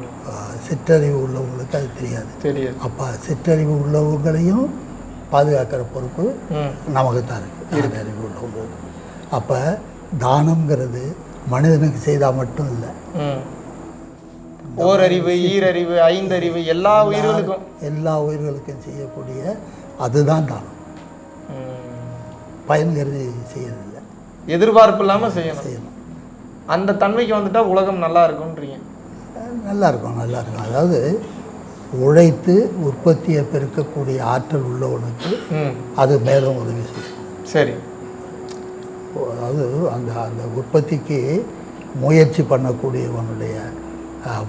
சிற்றறிவு உள்ளவங்களுக்கு அது தெரியாது. தெரியாது. அப்போ சிற்றறிவு உள்ளவங்களையும் பாதுகாக்கிற பொறுப்பு நமக்கு தான் இருக்குது அறிவு உள்ளவங்க அப்போ தானம்ங்கிறது மனிதனுக்கு செய்தால் மட்டும் இல்லை. ஓரறிவு ஈரறிவு ஐந்தறிவு எல்லா உயிர்களுக்கும். எல்லா உயிர்களுக்கும் செய்யக்கூடிய அதுதான் தானம். பயன் கருதி செய்யறதில்லை. எதிர்பார்ப்பு இல்லாமல் செய்யணும். செய்யணும். அந்த தன்மைக்கு வந்துட்டா உலகம் நல்லா இருக்கும்ன்றீங்க. அஹ் நல்லா இருக்கும் நல்லா இருக்கும். அதாவது உழைத்து உற்பத்தியை பெருக்கக்கூடிய ஆற்றல் உள்ளவனுக்கு அது மேலும் உதவி செய்யும். சரி. அதாவது அந்த அந்த உற்பத்திக்கு முயற்சி பண்ணக்கூடியவனுடைய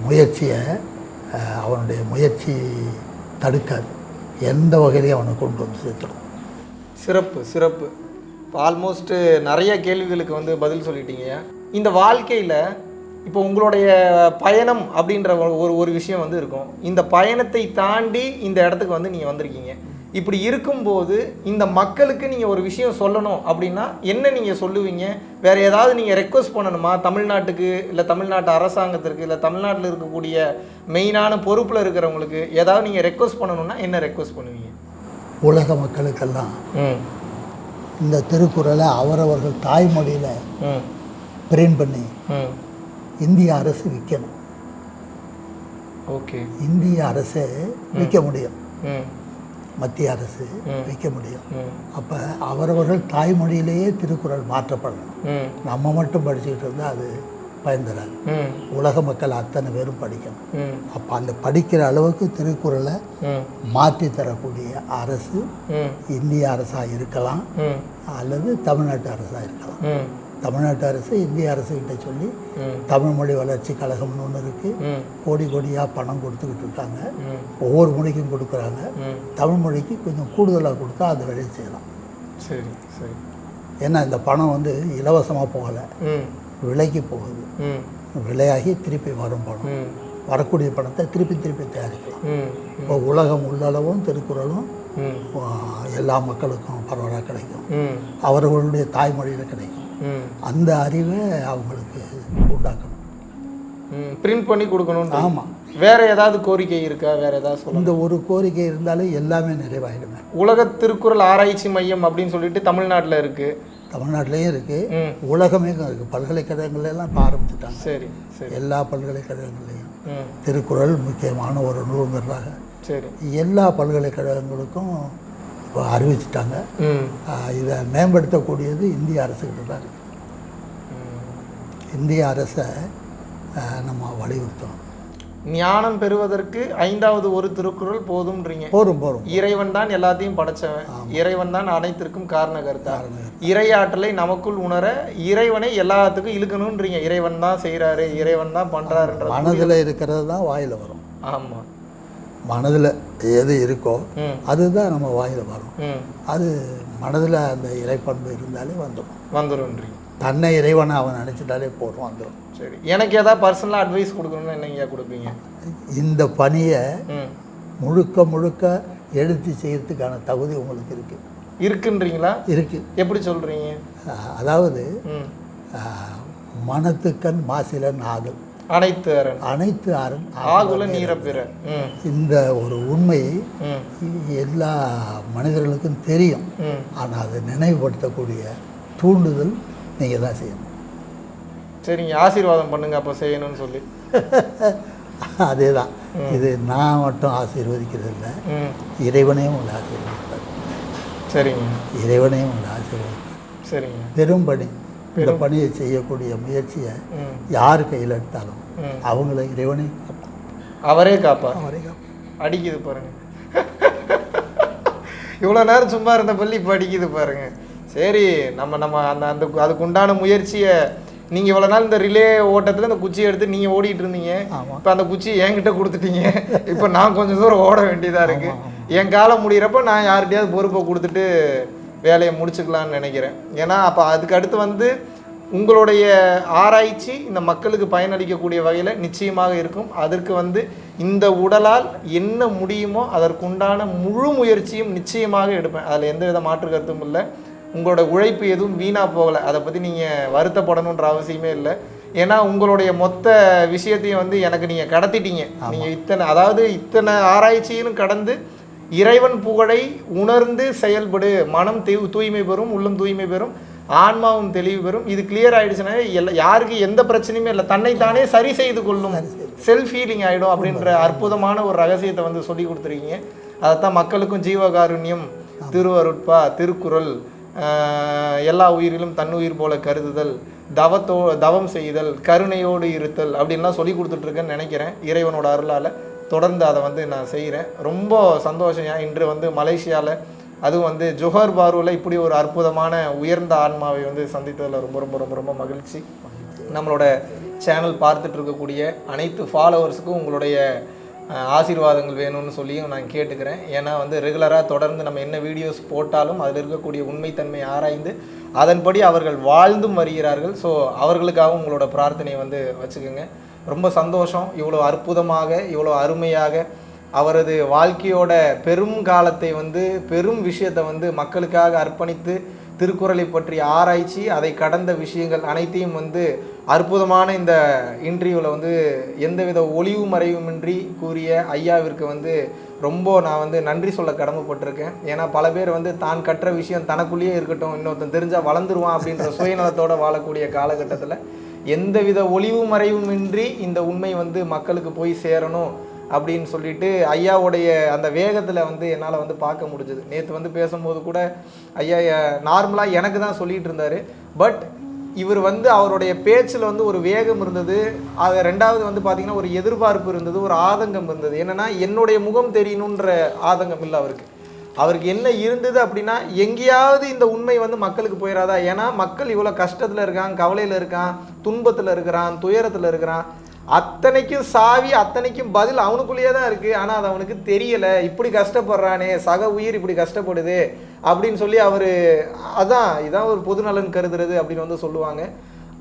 முயற்சியை அவனுடைய முயற்சி தடுக்காது. எந்த வகையிலையும் அவனை கொண்டு வந்து சேர்த்துடும். சிறப்பு சிறப்பு. இப்போ ஆல்மோஸ்ட்டு நிறைய கேள்விகளுக்கு வந்து பதில் சொல்லிட்டீங்க. இந்த வாழ்க்கையில் இப்போ உங்களுடைய பயணம் அப்படின்ற ஒரு- ஒரு விஷயம் வந்து இருக்கும். இந்த பயணத்தை தாண்டி இந்த இடத்துக்கு வந்து நீங்கள் வந்திருக்கீங்க. இப்படி இருக்கும்போது இந்த மக்களுக்கு நீங்கள் ஒரு விஷயம் சொல்லணும் அப்படின்னா என்ன நீங்கள் சொல்லுவீங்க? வேற ஏதாவது நீங்கள் ரெக்வஸ்ட் பண்ணணுமா? தமிழ்நாட்டுக்கு இல்லை தமிழ்நாட்டு அரசாங்கத்திற்கு இல்லை தமிழ்நாட்டில் இருக்கக்கூடிய மெயினான பொறுப்பில் இருக்கிறவங்களுக்கு ஏதாவது நீங்கள் ரெக்வஸ்ட் பண்ணணும்னா என்ன ரெக்வஸ்ட் பண்ணுவீங்க? உலக மக்களுக்கெல்லாம் ம். இந்த திருக்குறளை அவரவர்கள் தாய்மொழியில் பிரிண்ட் பண்ணி இந்திய அரசு விற்கணும். ஓகே. இந்திய அரசே விற்க முடியும். மத்திய அரசு விற்க முடியும். அப்போ அவரவர்கள் தாய்மொழியிலேயே திருக்குறள் மாற்றப்படணும். நம்ம மட்டும் படிச்சுக்கிட்டு இருந்தால் அது ம். உலக மக்கள் அத்தனை பேரும் படிக்கணும். அப்போ அந்த படிக்கிற அளவுக்கு திருக்குறளை மாற்றி தரக்கூடிய அரசு இந்திய அரசாக இருக்கலாம். அல்லது தமிழ்நாட்டு அரசாக இருக்கலாம். தமிழ்நாட்டு அரசு இந்திய அரசுகிட்ட சொல்லி ம். தமிழ் மொழி வளர்ச்சி கழகம்னு ஒன்று இருக்குது கோடி கோடியாக பணம் கொடுத்துக்கிட்டு இருக்காங்க. ஒவ்வொரு மொழிக்கும் கொடுக்குறாங்க. ம். தமிழ் மொழிக்கு கொஞ்சம் கூடுதலாக கொடுத்தா அந்த வேலையை செய்யலாம். சரி சரி. ஏன்னா இந்த பணம் வந்து இலவசமாக போகலை. விலைக்கு போகுது. ம். விலையாகி திருப்பி வரும் பணம். வரக்கூடிய பணத்தை திருப்பி திருப்பி தயாரிக்கலாம். இப்போ உலகம் உள்ளளவும் திருக்குறளும் எல்லா மக்களுக்கும் பரவலாக கிடைக்கும். அவர்களுடைய தாய்மொழியில் கிடைக்கும். அந்த அறிவை அவங்களுக்கு உண்டாக்கணும். பிரிண்ட் பண்ணி கொடுக்கணும் ஆமாம் வேற ஏதாவது கோரிக்கை இருக்கா? வேற ஏதாவது இந்த ஒரு கோரிக்கை இருந்தாலே எல்லாமே நிறைவாயிடுமே. உலக திருக்குறள் ஆராய்ச்சி மையம் அப்படின்னு சொல்லிட்டு தமிழ்நாட்டில் இருக்கு. தமிழ்நாட்டிலையும் இருக்குது ம். உலகமே இருக்குது பல்கலைக்கழகங்கள்ல எல்லாம் இப்போ ஆரம்பிச்சுட்டாங்க. சரி சரி. எல்லா பல்கலைக்கழகங்களையும் திருக்குறள் முக்கியமான ஒரு நூல்ங்கிறதாக சரி. எல்லா பல்கலைக்கழகங்களுக்கும் இப்போ அறிவிச்சிட்டாங்க. இதை மேம்படுத்தக்கூடியது இந்திய அரசுகிட்ட தான் இருக்கு. இந்திய அரசை நம்ம வலியுறுத்தணும். ஞானம் பெறுவதற்கு ஐந்தாவது ஒரு திருக்குறள் போதும்ன்றீங்க. போரும் போரும் இறைவன் தான் எல்லாத்தையும் படைச்சவன். இறைவன் தான் அனைத்திற்கும் காரணகர்த்தா. இறையாற்றலை நமக்குள் உணர இறைவனை எல்லாத்துக்கும் இழுக்கணும்ன்றீங்க இறைவன் தான் செய்றாரு இறைவன் தான் பண்றாருன்ற மனதில் இருக்கிறது தான் வாயில் வரும். ஆமா. மனதில் எது இருக்கோ அதுதான் நம்ம வாயில் வரும். அது மனதில் அந்த இறைப்பண்பு இருந்தாலே வந்துடும் வந்துரும்ன்றீங்க. தன்னை இறைவனை அவன் நினச்சிட்டாலே போதும் வந்துடும் சரி. எனக்கு ஏதாவது பர்சனலாக அட்வைஸ் கொடுக்கணும்னு என்னங்க கொடுப்பீங்க? இந்த பணியை முழுக்க முழுக்க எடுத்து செய்யறதுக்கான தகுதி உங்களுக்கு இருக்கு. இருக்குன்றீங்களா? இருக்கு. எப்படி சொல்றீங்க? அஹ் அதாவது மனத்துக்கண் மாசிலன் ஆதல் அனைத்து அரண். அனைத்து அரண் ஆகுல. நீரப்பிற இந்த ஒரு உண்மை எல்லா மனிதர்களுக்கும் தெரியும். ஆனால் அதை நினைவுபடுத்தக்கூடிய தூண்டுதல் நீங்கள் தான் செய்யணும். சரிங்க ஆசீர்வாதம் பண்ணுங்க அப்போ செய்யணும்னு சொல்லி. அதே தான் இது நான் மட்டும் ஆசீர்வதிக்கிறது இல்லை. இறைவனே உங்களை ஆசீர்வதிப்பார். சரிங்க. இறைவனே உங்களை ஆசீர்வதிப்பார். சரிங்க. பெரும்பணி இந்த பணியை செய்யக்கூடிய முயற்சியை யார் கையில் எடுத்தாலும். அவங்கள இறைவனே காப்பான். அவரே காப்பா அவரே காப்பான். அடிக்குது பாருங்க. இவ்வளோ நேரம் சும்மா இருந்த பள்ளி இப்போ அடிக்குது பாருங்க. சரி நம்ம நம்ம அந்த அந்த அதுக்கு உண்டான முயற்சியை நீங்கள் இவ்வளோ நாள் இந்த ரிலே ஓட்டத்தில் இந்த குச்சியை எடுத்து நீங்கள் ஓடிட்டு இருந்தீங்க. இப்போ அந்த குச்சி என்கிட்ட கொடுத்துட்டீங்க. இப்போ நான் கொஞ்சம் தூரம் ஓட வேண்டியதாக இருக்கு. என் காலம் முடிகிறப்ப நான் யார்கிட்டயாவது பொறுப்பை கொடுத்துட்டு வேலையை முடிச்சுக்கலாம்னு நினைக்கிறேன். ஏன்னா அப்போ அதுக்கு அடுத்து வந்து உங்களுடைய ஆராய்ச்சி இந்த மக்களுக்கு பயனளிக்கக்கூடிய வகையில் நிச்சயமாக இருக்கும். அதற்கு வந்து இந்த உடலால் என்ன முடியுமோ அதற்குண்டான முழு முயற்சியும் நிச்சயமாக எடுப்பேன். அதில் எந்த வித மாற்று கருத்தும் இல்லை. உங்களோட உழைப்பு எதுவும் வீணாக போகலை. அதை பற்றி நீங்கள் வருத்தப்படணுன்ற அவசியமே இல்லை. ஏன்னா உங்களுடைய மொத்த விஷயத்தையும் வந்து எனக்கு நீங்கள் கடத்திட்டீங்க. நீங்கள் இத்தனை அதாவது இத்தனை ஆராய்ச்சியிலும் கடந்து இறைவன் புகழை உணர்ந்து செயல்படு. மனம் தூய்மை பெறும் உள்ளம் தூய்மை பெறும் ஆன்மாவும் தெளிவு பெறும். இது கிளியர் ஆயிடுச்சுன்னா எல்லா யாருக்கு எந்த பிரச்சனையுமே இல்லை. தன்னைத்தானே சரி செய்து கொள்ளும் செல்ஃப் ஹீலிங் ஆகிடும் அப்படின்ற அற்புதமான ஒரு ரகசியத்தை வந்து சொல்லி கொடுத்துருக்கீங்க. அதைத்தான் மக்களுக்கும் ஜீவகாருண்யம் திருவருட்பா திருக்குறள் எல்லா உயிரிலும் தன்னுயிர் போல கருதுதல் தவத்தோ தவம் செய்தல் கருணையோடு இருத்தல் அப்படின்லாம் சொல்லி கொடுத்துட்ருக்கேன்னு நினைக்கிறேன். இறைவனோட அருளால் தொடர்ந்து அதை வந்து நான் செய்கிறேன் ரொம்ப சந்தோஷம். ஏன் இன்று வந்து மலேசியாவில் அதுவும் வந்து ஜொஹர் பார்வில் இப்படி ஒரு அற்புதமான உயர்ந்த ஆன்மாவை வந்து சந்தித்ததில் ரொம்ப ரொம்ப ரொம்ப ரொம்ப மகிழ்ச்சி. நம்மளோட சேனல் பார்த்துட்டு இருக்கக்கூடிய அனைத்து ஃபாலோவர்ஸுக்கும் உங்களுடைய ஆசீர்வாதங்கள் வேணும்னு சொல்லியும் நான் கேட்டுக்கிறேன். ஏன்னா வந்து ரெகுலராக தொடர்ந்து நம்ம என்ன வீடியோஸ் போட்டாலும் அதில் இருக்கக்கூடிய உண்மைத்தன்மை ஆராய்ந்து அதன்படி அவர்கள் வாழ்ந்தும் வருகிறார்கள். ஸோ அவர்களுக்காகவும் உங்களோட பிரார்த்தனையை வந்து வச்சுக்கோங்க. ரொம்ப சந்தோஷம். இவ்வளோ அற்புதமாக இவ்வளோ அருமையாக அவரது வாழ்க்கையோட பெரும் காலத்தை வந்து பெரும் விஷயத்தை வந்து மக்களுக்காக அர்ப்பணித்து திருக்குறளை பற்றி ஆராய்ச்சி அதை கடந்த விஷயங்கள் அனைத்தையும் வந்து அற்புதமான இந்த இன்டர்வியூவில் வந்து எந்தவித ஒளிவு மறைவுமின்றி கூறிய ஐயாவிற்கு வந்து ரொம்ப நான் வந்து நன்றி சொல்ல கடமைப்பட்டிருக்கேன். ஏன்னா பல பேர் வந்து தான் கற்ற விஷயம் தனக்குள்ளேயே இருக்கட்டும் இன்னொருத்தன் தெரிஞ்சால் வளர்ந்துருவான் அப்படின்ற சுயநலத்தோட வாழக்கூடிய காலகட்டத்தில் எந்தவித ஒளிவு மறைவுமின்றி இந்த உண்மை வந்து மக்களுக்கு போய் சேரணும். அப்படின்னு சொல்லிட்டு ஐயாவுடைய அந்த வேகத்தில் வந்து என்னால் வந்து பார்க்க முடிஞ்சது. நேற்று வந்து பேசும்போது கூட ஐயா நார்மலாக எனக்கு தான் சொல்லிட்டு இருந்தார். பட் இவர் வந்து அவருடைய பேச்சில் வந்து ஒரு வேகம் இருந்தது. அது ரெண்டாவது வந்து பார்த்திங்கன்னா ஒரு எதிர்பார்ப்பு இருந்தது ஒரு ஆதங்கம் இருந்தது. என்னன்னா என்னுடைய முகம் தெரியணுன்ற ஆதங்கம் இல்லை அவருக்கு. அவருக்கு என்ன இருந்தது அப்படின்னா எங்கேயாவது இந்த உண்மை வந்து மக்களுக்கு போயிடாதா ஏன்னா மக்கள் இவ்வளோ கஷ்டத்தில் இருக்கான் கவலையில் இருக்கான் துன்பத்தில் இருக்கிறான் துயரத்தில் இருக்கிறான். அத்தனைக்கும் சாவி அத்தனைக்கும் பதில் அவனுக்குள்ளேயே தான் இருக்குது ஆனால் அது அவனுக்கு தெரியலை. இப்படி கஷ்டப்படுறானே சக உயிர் இப்படி கஷ்டப்படுது அப்படின்னு சொல்லி அவர் அதான் இதான் ஒரு பொதுநலன் கருதுறது அப்படின்னு வந்து சொல்லுவாங்க.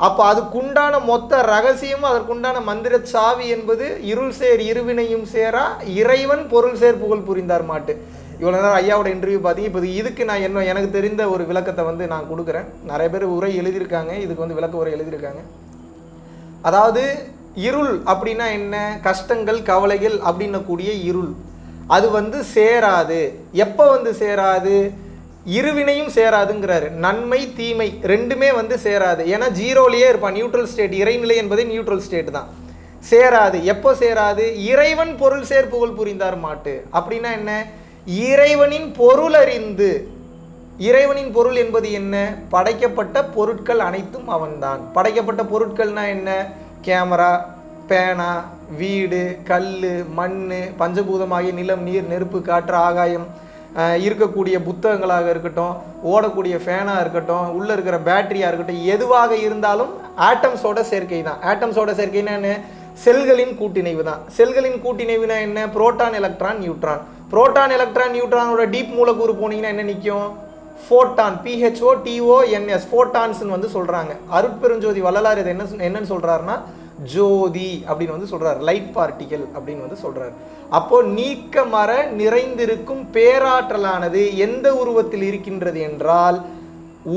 அப்போ அதுக்குண்டான மொத்த ரகசியமும் அதற்குண்டான மந்திர சாவி என்பது இருள் சேர் இருவினையும் சேரா இறைவன் பொருள் சேர் புகழ் புரிந்தார் மாட்டு. இவ்வளோ நேரம் ஐயாவோட இன்டர்வியூ பார்த்தீங்க. இப்போ இதுக்கு நான் என்ன எனக்கு தெரிந்த ஒரு விளக்கத்தை வந்து நான் கொடுக்குறேன். நிறைய பேர் உரை எழுதியிருக்காங்க. இதுக்கு வந்து விளக்க உரை எழுதியிருக்காங்க. அதாவது இருள் அப்படின்னா என்ன? கஷ்டங்கள் கவலைகள் அப்படின்னக்கூடிய இருள். அது வந்து சேராது. எப்போ வந்து சேராது? இருவினையும் சேராதுங்கிறாரு. நன்மை தீமை ரெண்டுமே வந்து சேராது. ஏன்னா ஜீரோலேயே இருப்பான். நியூட்ரல் ஸ்டேட் இறைநிலை என்பதே நியூட்ரல் ஸ்டேட் தான். சேராது. எப்போ சேராது? இறைவன் பொருள் சேர் புகழ் புரிந்தார் மாட்டு. அப்படின்னா என்ன? இறைவனின் பொருள் அறிந்து. இறைவனின் பொருள் என்பது என்ன? படைக்கப்பட்ட பொருட்கள் அனைத்தும் அவன்தான். படைக்கப்பட்ட பொருட்கள்னா என்ன? கேமரா பேனா வீடு கல் மண் பஞ்சபூதமாகிய நிலம் நீர் நெருப்பு காற்று ஆகாயம் இருக்கக்கூடிய புத்தகங்களாக இருக்கட்டும் ஓடக்கூடிய ஃபேனாக இருக்கட்டும் உள்ளே இருக்கிற பேட்டரியாக இருக்கட்டும் எதுவாக இருந்தாலும் ஆட்டம்ஸோட சேர்க்கை தான். ஆட்டம்ஸோட சேர்க்கைன்னா என்ன? செல்களின் கூட்டிணைவு தான். செல்களின் கூட்டிணைவுனா என்ன? Proton electron neutron. Proton electron நியூட்ரானோட deep மூலக்கூறு போனீங்கன்னா என்ன நிற்கும் ஃபோட்டான் பிஹெச்ஓ டிஓஎன்எஸ் ஃபோட்டான்ஸ்னு வந்து சொல்கிறாங்க அருட்பெருஞ்சோதி வள்ளலார் இதை என்ன என்னன்னு சொல்கிறாருன்னா ஜோதி அப்படின்னு வந்து சொல்கிறார் லைட் பார்ட்டிகல் அப்படின்னு வந்து சொல்கிறார் அப்போது நீக்க மர நிறைந்திருக்கும் பேராற்றலானது எந்த உருவத்தில் இருக்கின்றது என்றால்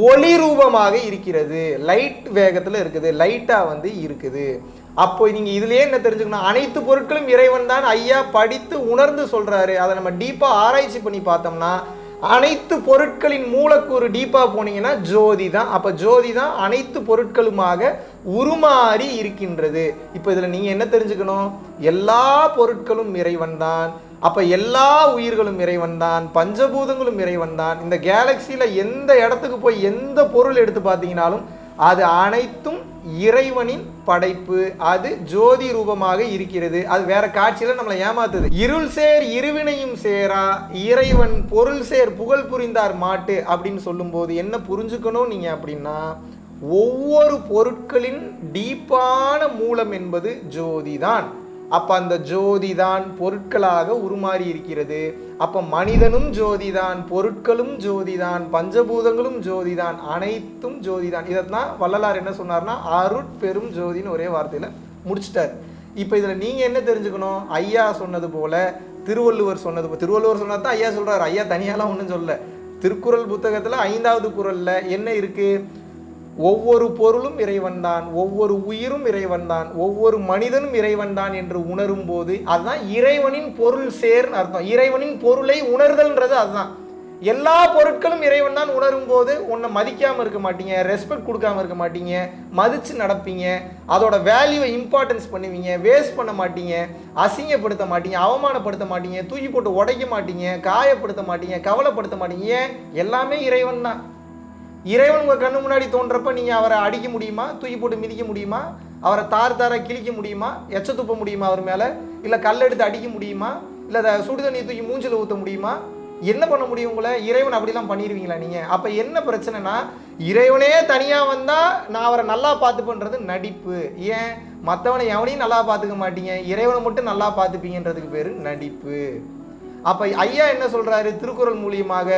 ஒளி ரூபமாக இருக்கிறது. லைட் வேகத்தில் இருக்குது. லைட்டாக வந்து இருக்குது. அப்போ நீங்கள் இதுலேயே என்ன தெரிஞ்சுக்கணும்? அனைத்து பொருட்களும் இறைவன் தான் ஐயா படித்து உணர்ந்து சொல்கிறாரு அதை நம்ம டீப்பாக ஆராய்ச்சி பண்ணி பார்த்தோம்னா அனைத்து பொருட்களின் மூலக்கூறு டீப்பாக போனீங்கன்னா ஜோதி தான். அப்போ ஜோதி தான் அனைத்து பொருட்களுமாக உருமாறி இருக்கின்றது. இப்போ இதில் நீங்கள் என்ன தெரிஞ்சுக்கணும்? எல்லா பொருட்களும் இறைவன் தான். அப்போ எல்லா உயிர்களும் இறைவன் தான். பஞ்சபூதங்களும் இறைவன் தான். இந்த கேலக்சியில் எந்த இடத்துக்கு போய் எந்த பொருள் எடுத்து பார்த்தீங்கனாலும் அது அனைத்தும் இறைவனின் படைப்பு அது ஜோதி ரூபமாக இருக்கிறது. அது வேற காட்சியில நம்மளை ஏமாத்துது. இருள் சேர் இருவினையும் சேரா இறைவன் பொருள் சேர் புகழ் புரிந்தார் மாட்டு அப்படின்னு சொல்லும்போது என்ன புரிஞ்சுக்கணும் நீங்க அப்படின்னா ஒவ்வொரு பொருட்களின் டீப்பான மூலம் என்பது ஜோதி தான் அப்போ அந்த ஜோதி தான் பொருட்களாக உருமாறி இருக்கிறது. அப்போ மனிதனும் ஜோதிதான் பொருட்களும் ஜோதி தான் பஞ்சபூதங்களும் ஜோதி தான் அனைத்தும் ஜோதி தான் இதைத்தான் வள்ளலார் என்ன சொன்னார்னா அருட்பெரும் ஜோதின்னு ஒரே வார்த்தையில் முடிச்சிட்டார். இப்போ இதில் நீங்கள் என்ன தெரிஞ்சுக்கணும்? ஐயா சொன்னது போல திருவள்ளுவர் சொன்னது திருவள்ளுவர் சொன்னது தான் ஐயா சொல்கிறார் ஐயா தனியாலாம் ஒன்றும் சொல்லல. திருக்குறள் புத்தகத்தில் ஐந்தாவது குரலில் என்ன இருக்குது ஒவ்வொரு பொருளும் இறைவன்தான் ஒவ்வொரு உயிரும் இறைவன்தான் ஒவ்வொரு மனிதனும் இறைவன்தான் என்று உணரும் போது அதுதான் இறைவனின் பொருள் சேர்ன்னு அர்த்தம். இறைவனின் பொருளை உணர்தல்ன்றது அதுதான். எல்லா பொருட்களும் இறைவன் தான் உணரும் போது உன்னை மதிக்காமல் இருக்க மாட்டீங்க ரெஸ்பெக்ட் கொடுக்காம இருக்க மாட்டீங்க மதிச்சு நடப்பீங்க அதோட வேல்யூவை இம்பார்ட்டன்ஸ் பண்ணுவீங்க வேஸ்ட் பண்ண மாட்டீங்க அசிங்கப்படுத்த மாட்டீங்க அவமானப்படுத்த மாட்டீங்க தூக்கி போட்டு உடைக்க மாட்டீங்க காயப்படுத்த மாட்டீங்க கவலைப்படுத்த மாட்டீங்க. ஏன்? எல்லாமே இறைவன் தான். இறைவன் உங்கள் கண்ணு முன்னாடி தோன்றப்ப நீங்கள் அவரை அடிக்க முடியுமா? தூக்கி போட்டு மிதிக்க முடியுமா? அவரை தார் தார கிழிக்க முடியுமா? எச்ச துப்ப முடியுமா அவர் மேலே? இல்லை கல் எடுத்து அடிக்க முடியுமா? இல்லை சுடு தண்ணி தூக்கி மூஞ்சில் ஊற்ற முடியுமா? என்ன பண்ண முடியும் உங்களை? இறைவன் அப்படிலாம் பண்ணிடுவீங்களா நீங்கள் அப்போ என்ன பிரச்சனைனா இறைவனே தனியாக வந்தால் நான் அவரை நல்லா பார்த்துப்பேன்றது நடிப்பு. ஏன்? மற்றவனை எவனையும் நல்லா பார்த்துக்க மாட்டீங்க. இறைவனை மட்டும் நல்லா பார்த்துப்பீங்கன்றதுக்கு பேர் நடிப்பு. அப்போ ஐயா என்ன சொல்கிறாரு திருக்குறள் மூலியமாக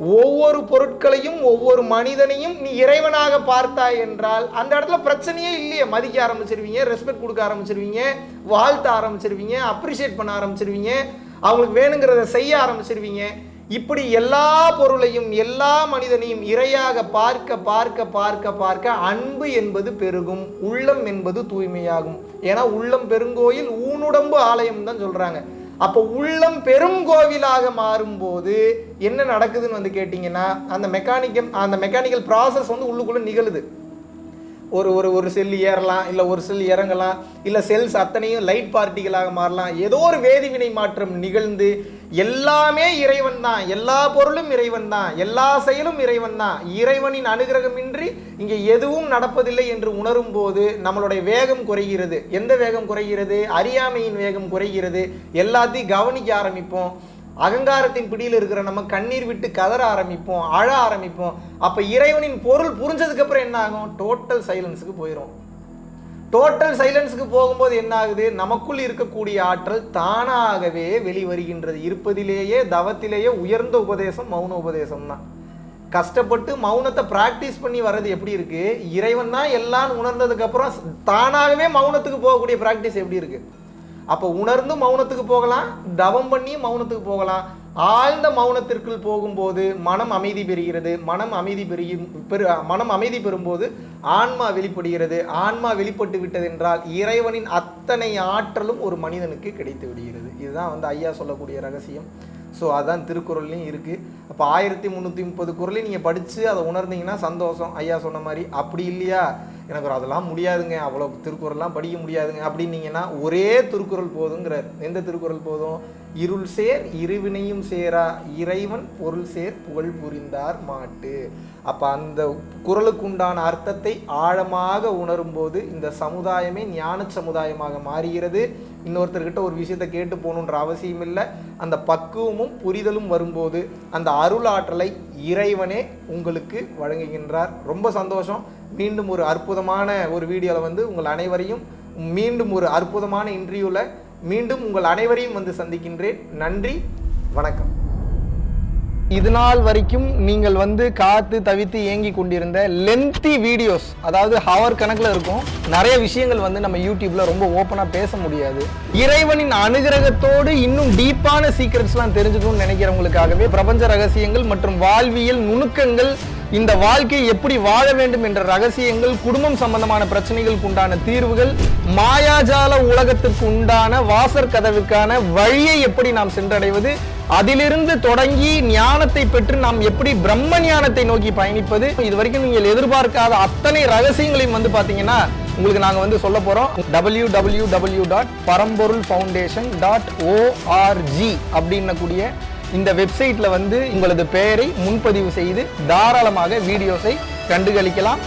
ஒவ்வொரு பொருட்களையும் ஒவ்வொரு மனிதனையும் நீ இறைவனாக பார்த்தாய் என்றால் அந்த இடத்துல பிரச்சனையே இல்லையே. மதிக்க ஆரம்பிச்சிருவீங்க ரெஸ்பெக்ட் கொடுக்க ஆரம்பிச்சிருவீங்க வாழ்த்த ஆரம்பிச்சிருவீங்க அப்ரிஷியேட் பண்ண ஆரம்பிச்சிருவீங்க அவங்களுக்கு வேணுங்கிறத செய்ய ஆரம்பிச்சிருவீங்க. இப்படி எல்லா பொருளையும் எல்லா மனிதனையும் இரையாக பார்க்க பார்க்க பார்க்க பார்க்க அன்பு என்பது பெருகும் உள்ளம் என்பது தூய்மையாகும். ஏன்னா உள்ளம் பெருங்கோயில் ஊனுடம்பு ஆலயம் தான் சொல்றாங்க. அப்போ உள்ளம் பெரும் கோவிலாக மாறும்போது என்ன நடக்குதுன்னு வந்து கேட்டிங்கன்னா அந்த மெக்கானிக்கல் அந்த மெக்கானிக்கல் ப்ராசஸ் வந்து உள்ளுக்குள்ளே நிகழுது. ஒரு ஒரு ஒரு செல் ஏறலாம் இல்லை ஒரு செல் இறங்கலாம் இல்லை செல்ஸ் அத்தனையும் லைட் பார்ட்டிகளாக மாறலாம். ஏதோ ஒரு வேதிவினை மாற்றம் நிகழ்ந்து எல்லாமே இறைவன் தான். எல்லா பொருளும் இறைவன் தான். எல்லா செயலும் இறைவன் தான். இறைவனின் அனுகிரகமின்றி இங்கே எதுவும் நடப்பதில்லை என்று உணரும் போது நம்மளுடைய வேகம் குறைகிறது. எந்த வேகம் குறைகிறது? அறியாமையின் வேகம் குறைகிறது. எல்லாத்தையும் கவனிக்க ஆரம்பிப்போம். அகங்காரத்தின் பிடியில் இருக்கிற நம்ம கண்ணீர் விட்டு கதற ஆரம்பிப்போம் அழ ஆரம்பிப்போம். அப்போ இறைவனின் பொருள் புரிஞ்சதுக்கப்புறம் என்ன ஆகும்? டோட்டல் சைலன்ஸுக்கு போயிடும் டோட்டல் சைலன்ஸுக்கு போகும்போது என்ன ஆகுது? நமக்குள் இருக்கக்கூடிய ஆற்றல் தானாகவே வெளிவருகின்றது. இருப்பதிலேயே தவத்திலேயே உயர்ந்த உபதேசம் மௌன உபதேசம் தான். கஷ்டப்பட்டு மௌனத்தை ப்ராக்டிஸ் பண்ணி வர்றது எப்படி இருக்குது இறைவன் தான் எல்லாம் உணர்ந்ததுக்கப்புறம் தானாகவே மௌனத்துக்கு போகக்கூடிய ப்ராக்டிஸ் எப்படி இருக்குது அப்போ உணர்ந்து மௌனத்துக்கு போகலாம் தவம் பண்ணி மௌனத்துக்கு போகலாம். ஆழ்ந்த மௌனத்திற்குள் போகும்போது மனம் அமைதி பெறுகிறது. மனம் அமைதி பெருகி பெரு மனம் அமைதி பெறும்போது ஆன்மா வெளிப்படுகிறது. ஆன்மா வெளிப்பட்டு விட்டது என்றால் இறைவனின் அத்தனை ஆற்றலும் ஒரு மனிதனுக்கு கிடைத்து விடுகிறது. இதுதான் வந்து ஐயா சொல்லக்கூடிய ரகசியம். ஸோ அதுதான் திருக்குறள்லையும் இருக்குது அப்போ ஆயிரத்தி முந்நூற்றி முப்பது குறளையும் நீங்கள் படித்து அதை உணர்ந்தீங்கன்னா சந்தோஷம். ஐயா சொன்ன மாதிரி அப்படி இல்லையா? எனக்கு ஒரு அதெல்லாம் முடியாதுங்க அவ்வளோ திருக்குறள்லாம் படிக்க முடியாதுங்க அப்படின்னீங்கன்னா ஒரே திருக்குறள் போதுங்கிறார். எந்த திருக்குறள் போதும்? இருள் சேர் இருவினையும் சேரா இறைவன் பொருள் சேர் புகழ் புரிந்தார் மாட்டு. அப்போ அந்த குரலுக்குண்டான அர்த்தத்தை ஆழமாக உணரும்போது இந்த சமுதாயமே ஞான சமுதாயமாக மாறுகிறது. இன்னொருத்தர்கிட்ட ஒரு விஷயத்தை கேட்டு போகணுன்ற அவசியம் இல்லை. அந்த பக்குவமும் புரிதலும் வரும்போது அந்த அருள் ஆற்றலை இறைவனே உங்களுக்கு வழங்குகின்றார். ரொம்ப சந்தோஷம். மீண்டும் ஒரு அற்புதமான ஒரு வீடியோவில் வந்து உங்கள் அனைவரையும் மீண்டும் ஒரு அற்புதமான இன்டர்வியூவில் மீண்டும் உங்கள் அனைவரையும் வந்து சந்திக்கின்றேன். நன்றி வணக்கம். இது நாள் வரைக்கும் நீங்கள் வந்து காத்து தவித்து ஏங்கி கொண்டிருந்த லென்த்தி வீடியோஸ் அதாவது ஹவர் கணக்கில் இருக்கும் நிறைய விஷயங்கள் வந்து நம்ம யூடியூப்ல ரொம்ப ஓப்பனாக பேச முடியாது. இறைவனின் அனுகிரகத்தோடு இன்னும் டீப்பான சீக்ரெட்ஸ்லாம் தெரிஞ்சுக்கணும்னு நினைக்கிறவங்களுக்காகவே பிரபஞ்ச ரகசியங்கள் மற்றும் வாழ்வியல் நுணுக்கங்கள் இந்த வாழ்க்கை எப்படி வாழ வேண்டும் என்ற ரகசியங்கள் குடும்பம் சம்பந்தமான பிரச்சனைகளுக்கு உண்டான தீர்வுகள் மாயாஜால உலகத்திற்கு உண்டான வாசற் கதவுக்கான வழியை எப்படி நாம் சென்றடைவது அதிலிருந்து தொடங்கி ஞானத்தை பெற்று நாம் எப்படி பிரம்ம ஞானத்தை நோக்கி பயணிப்பது இது வரைக்கும் நீங்கள் எதிர்பார்க்காத அத்தனை ரகசியங்களையும் வந்து பாத்தீங்கன்னா உங்களுக்கு நாங்க வந்து சொல்ல போறோம். W W W dot Paramporul foundation dot ORG அப்படின்னக்கூடிய இந்த வெப்சைட்ல வந்து உங்களது பெயரை முன்பதிவு செய்து தாராளமாக வீடியோஸை கண்டுகளிக்கலாம்.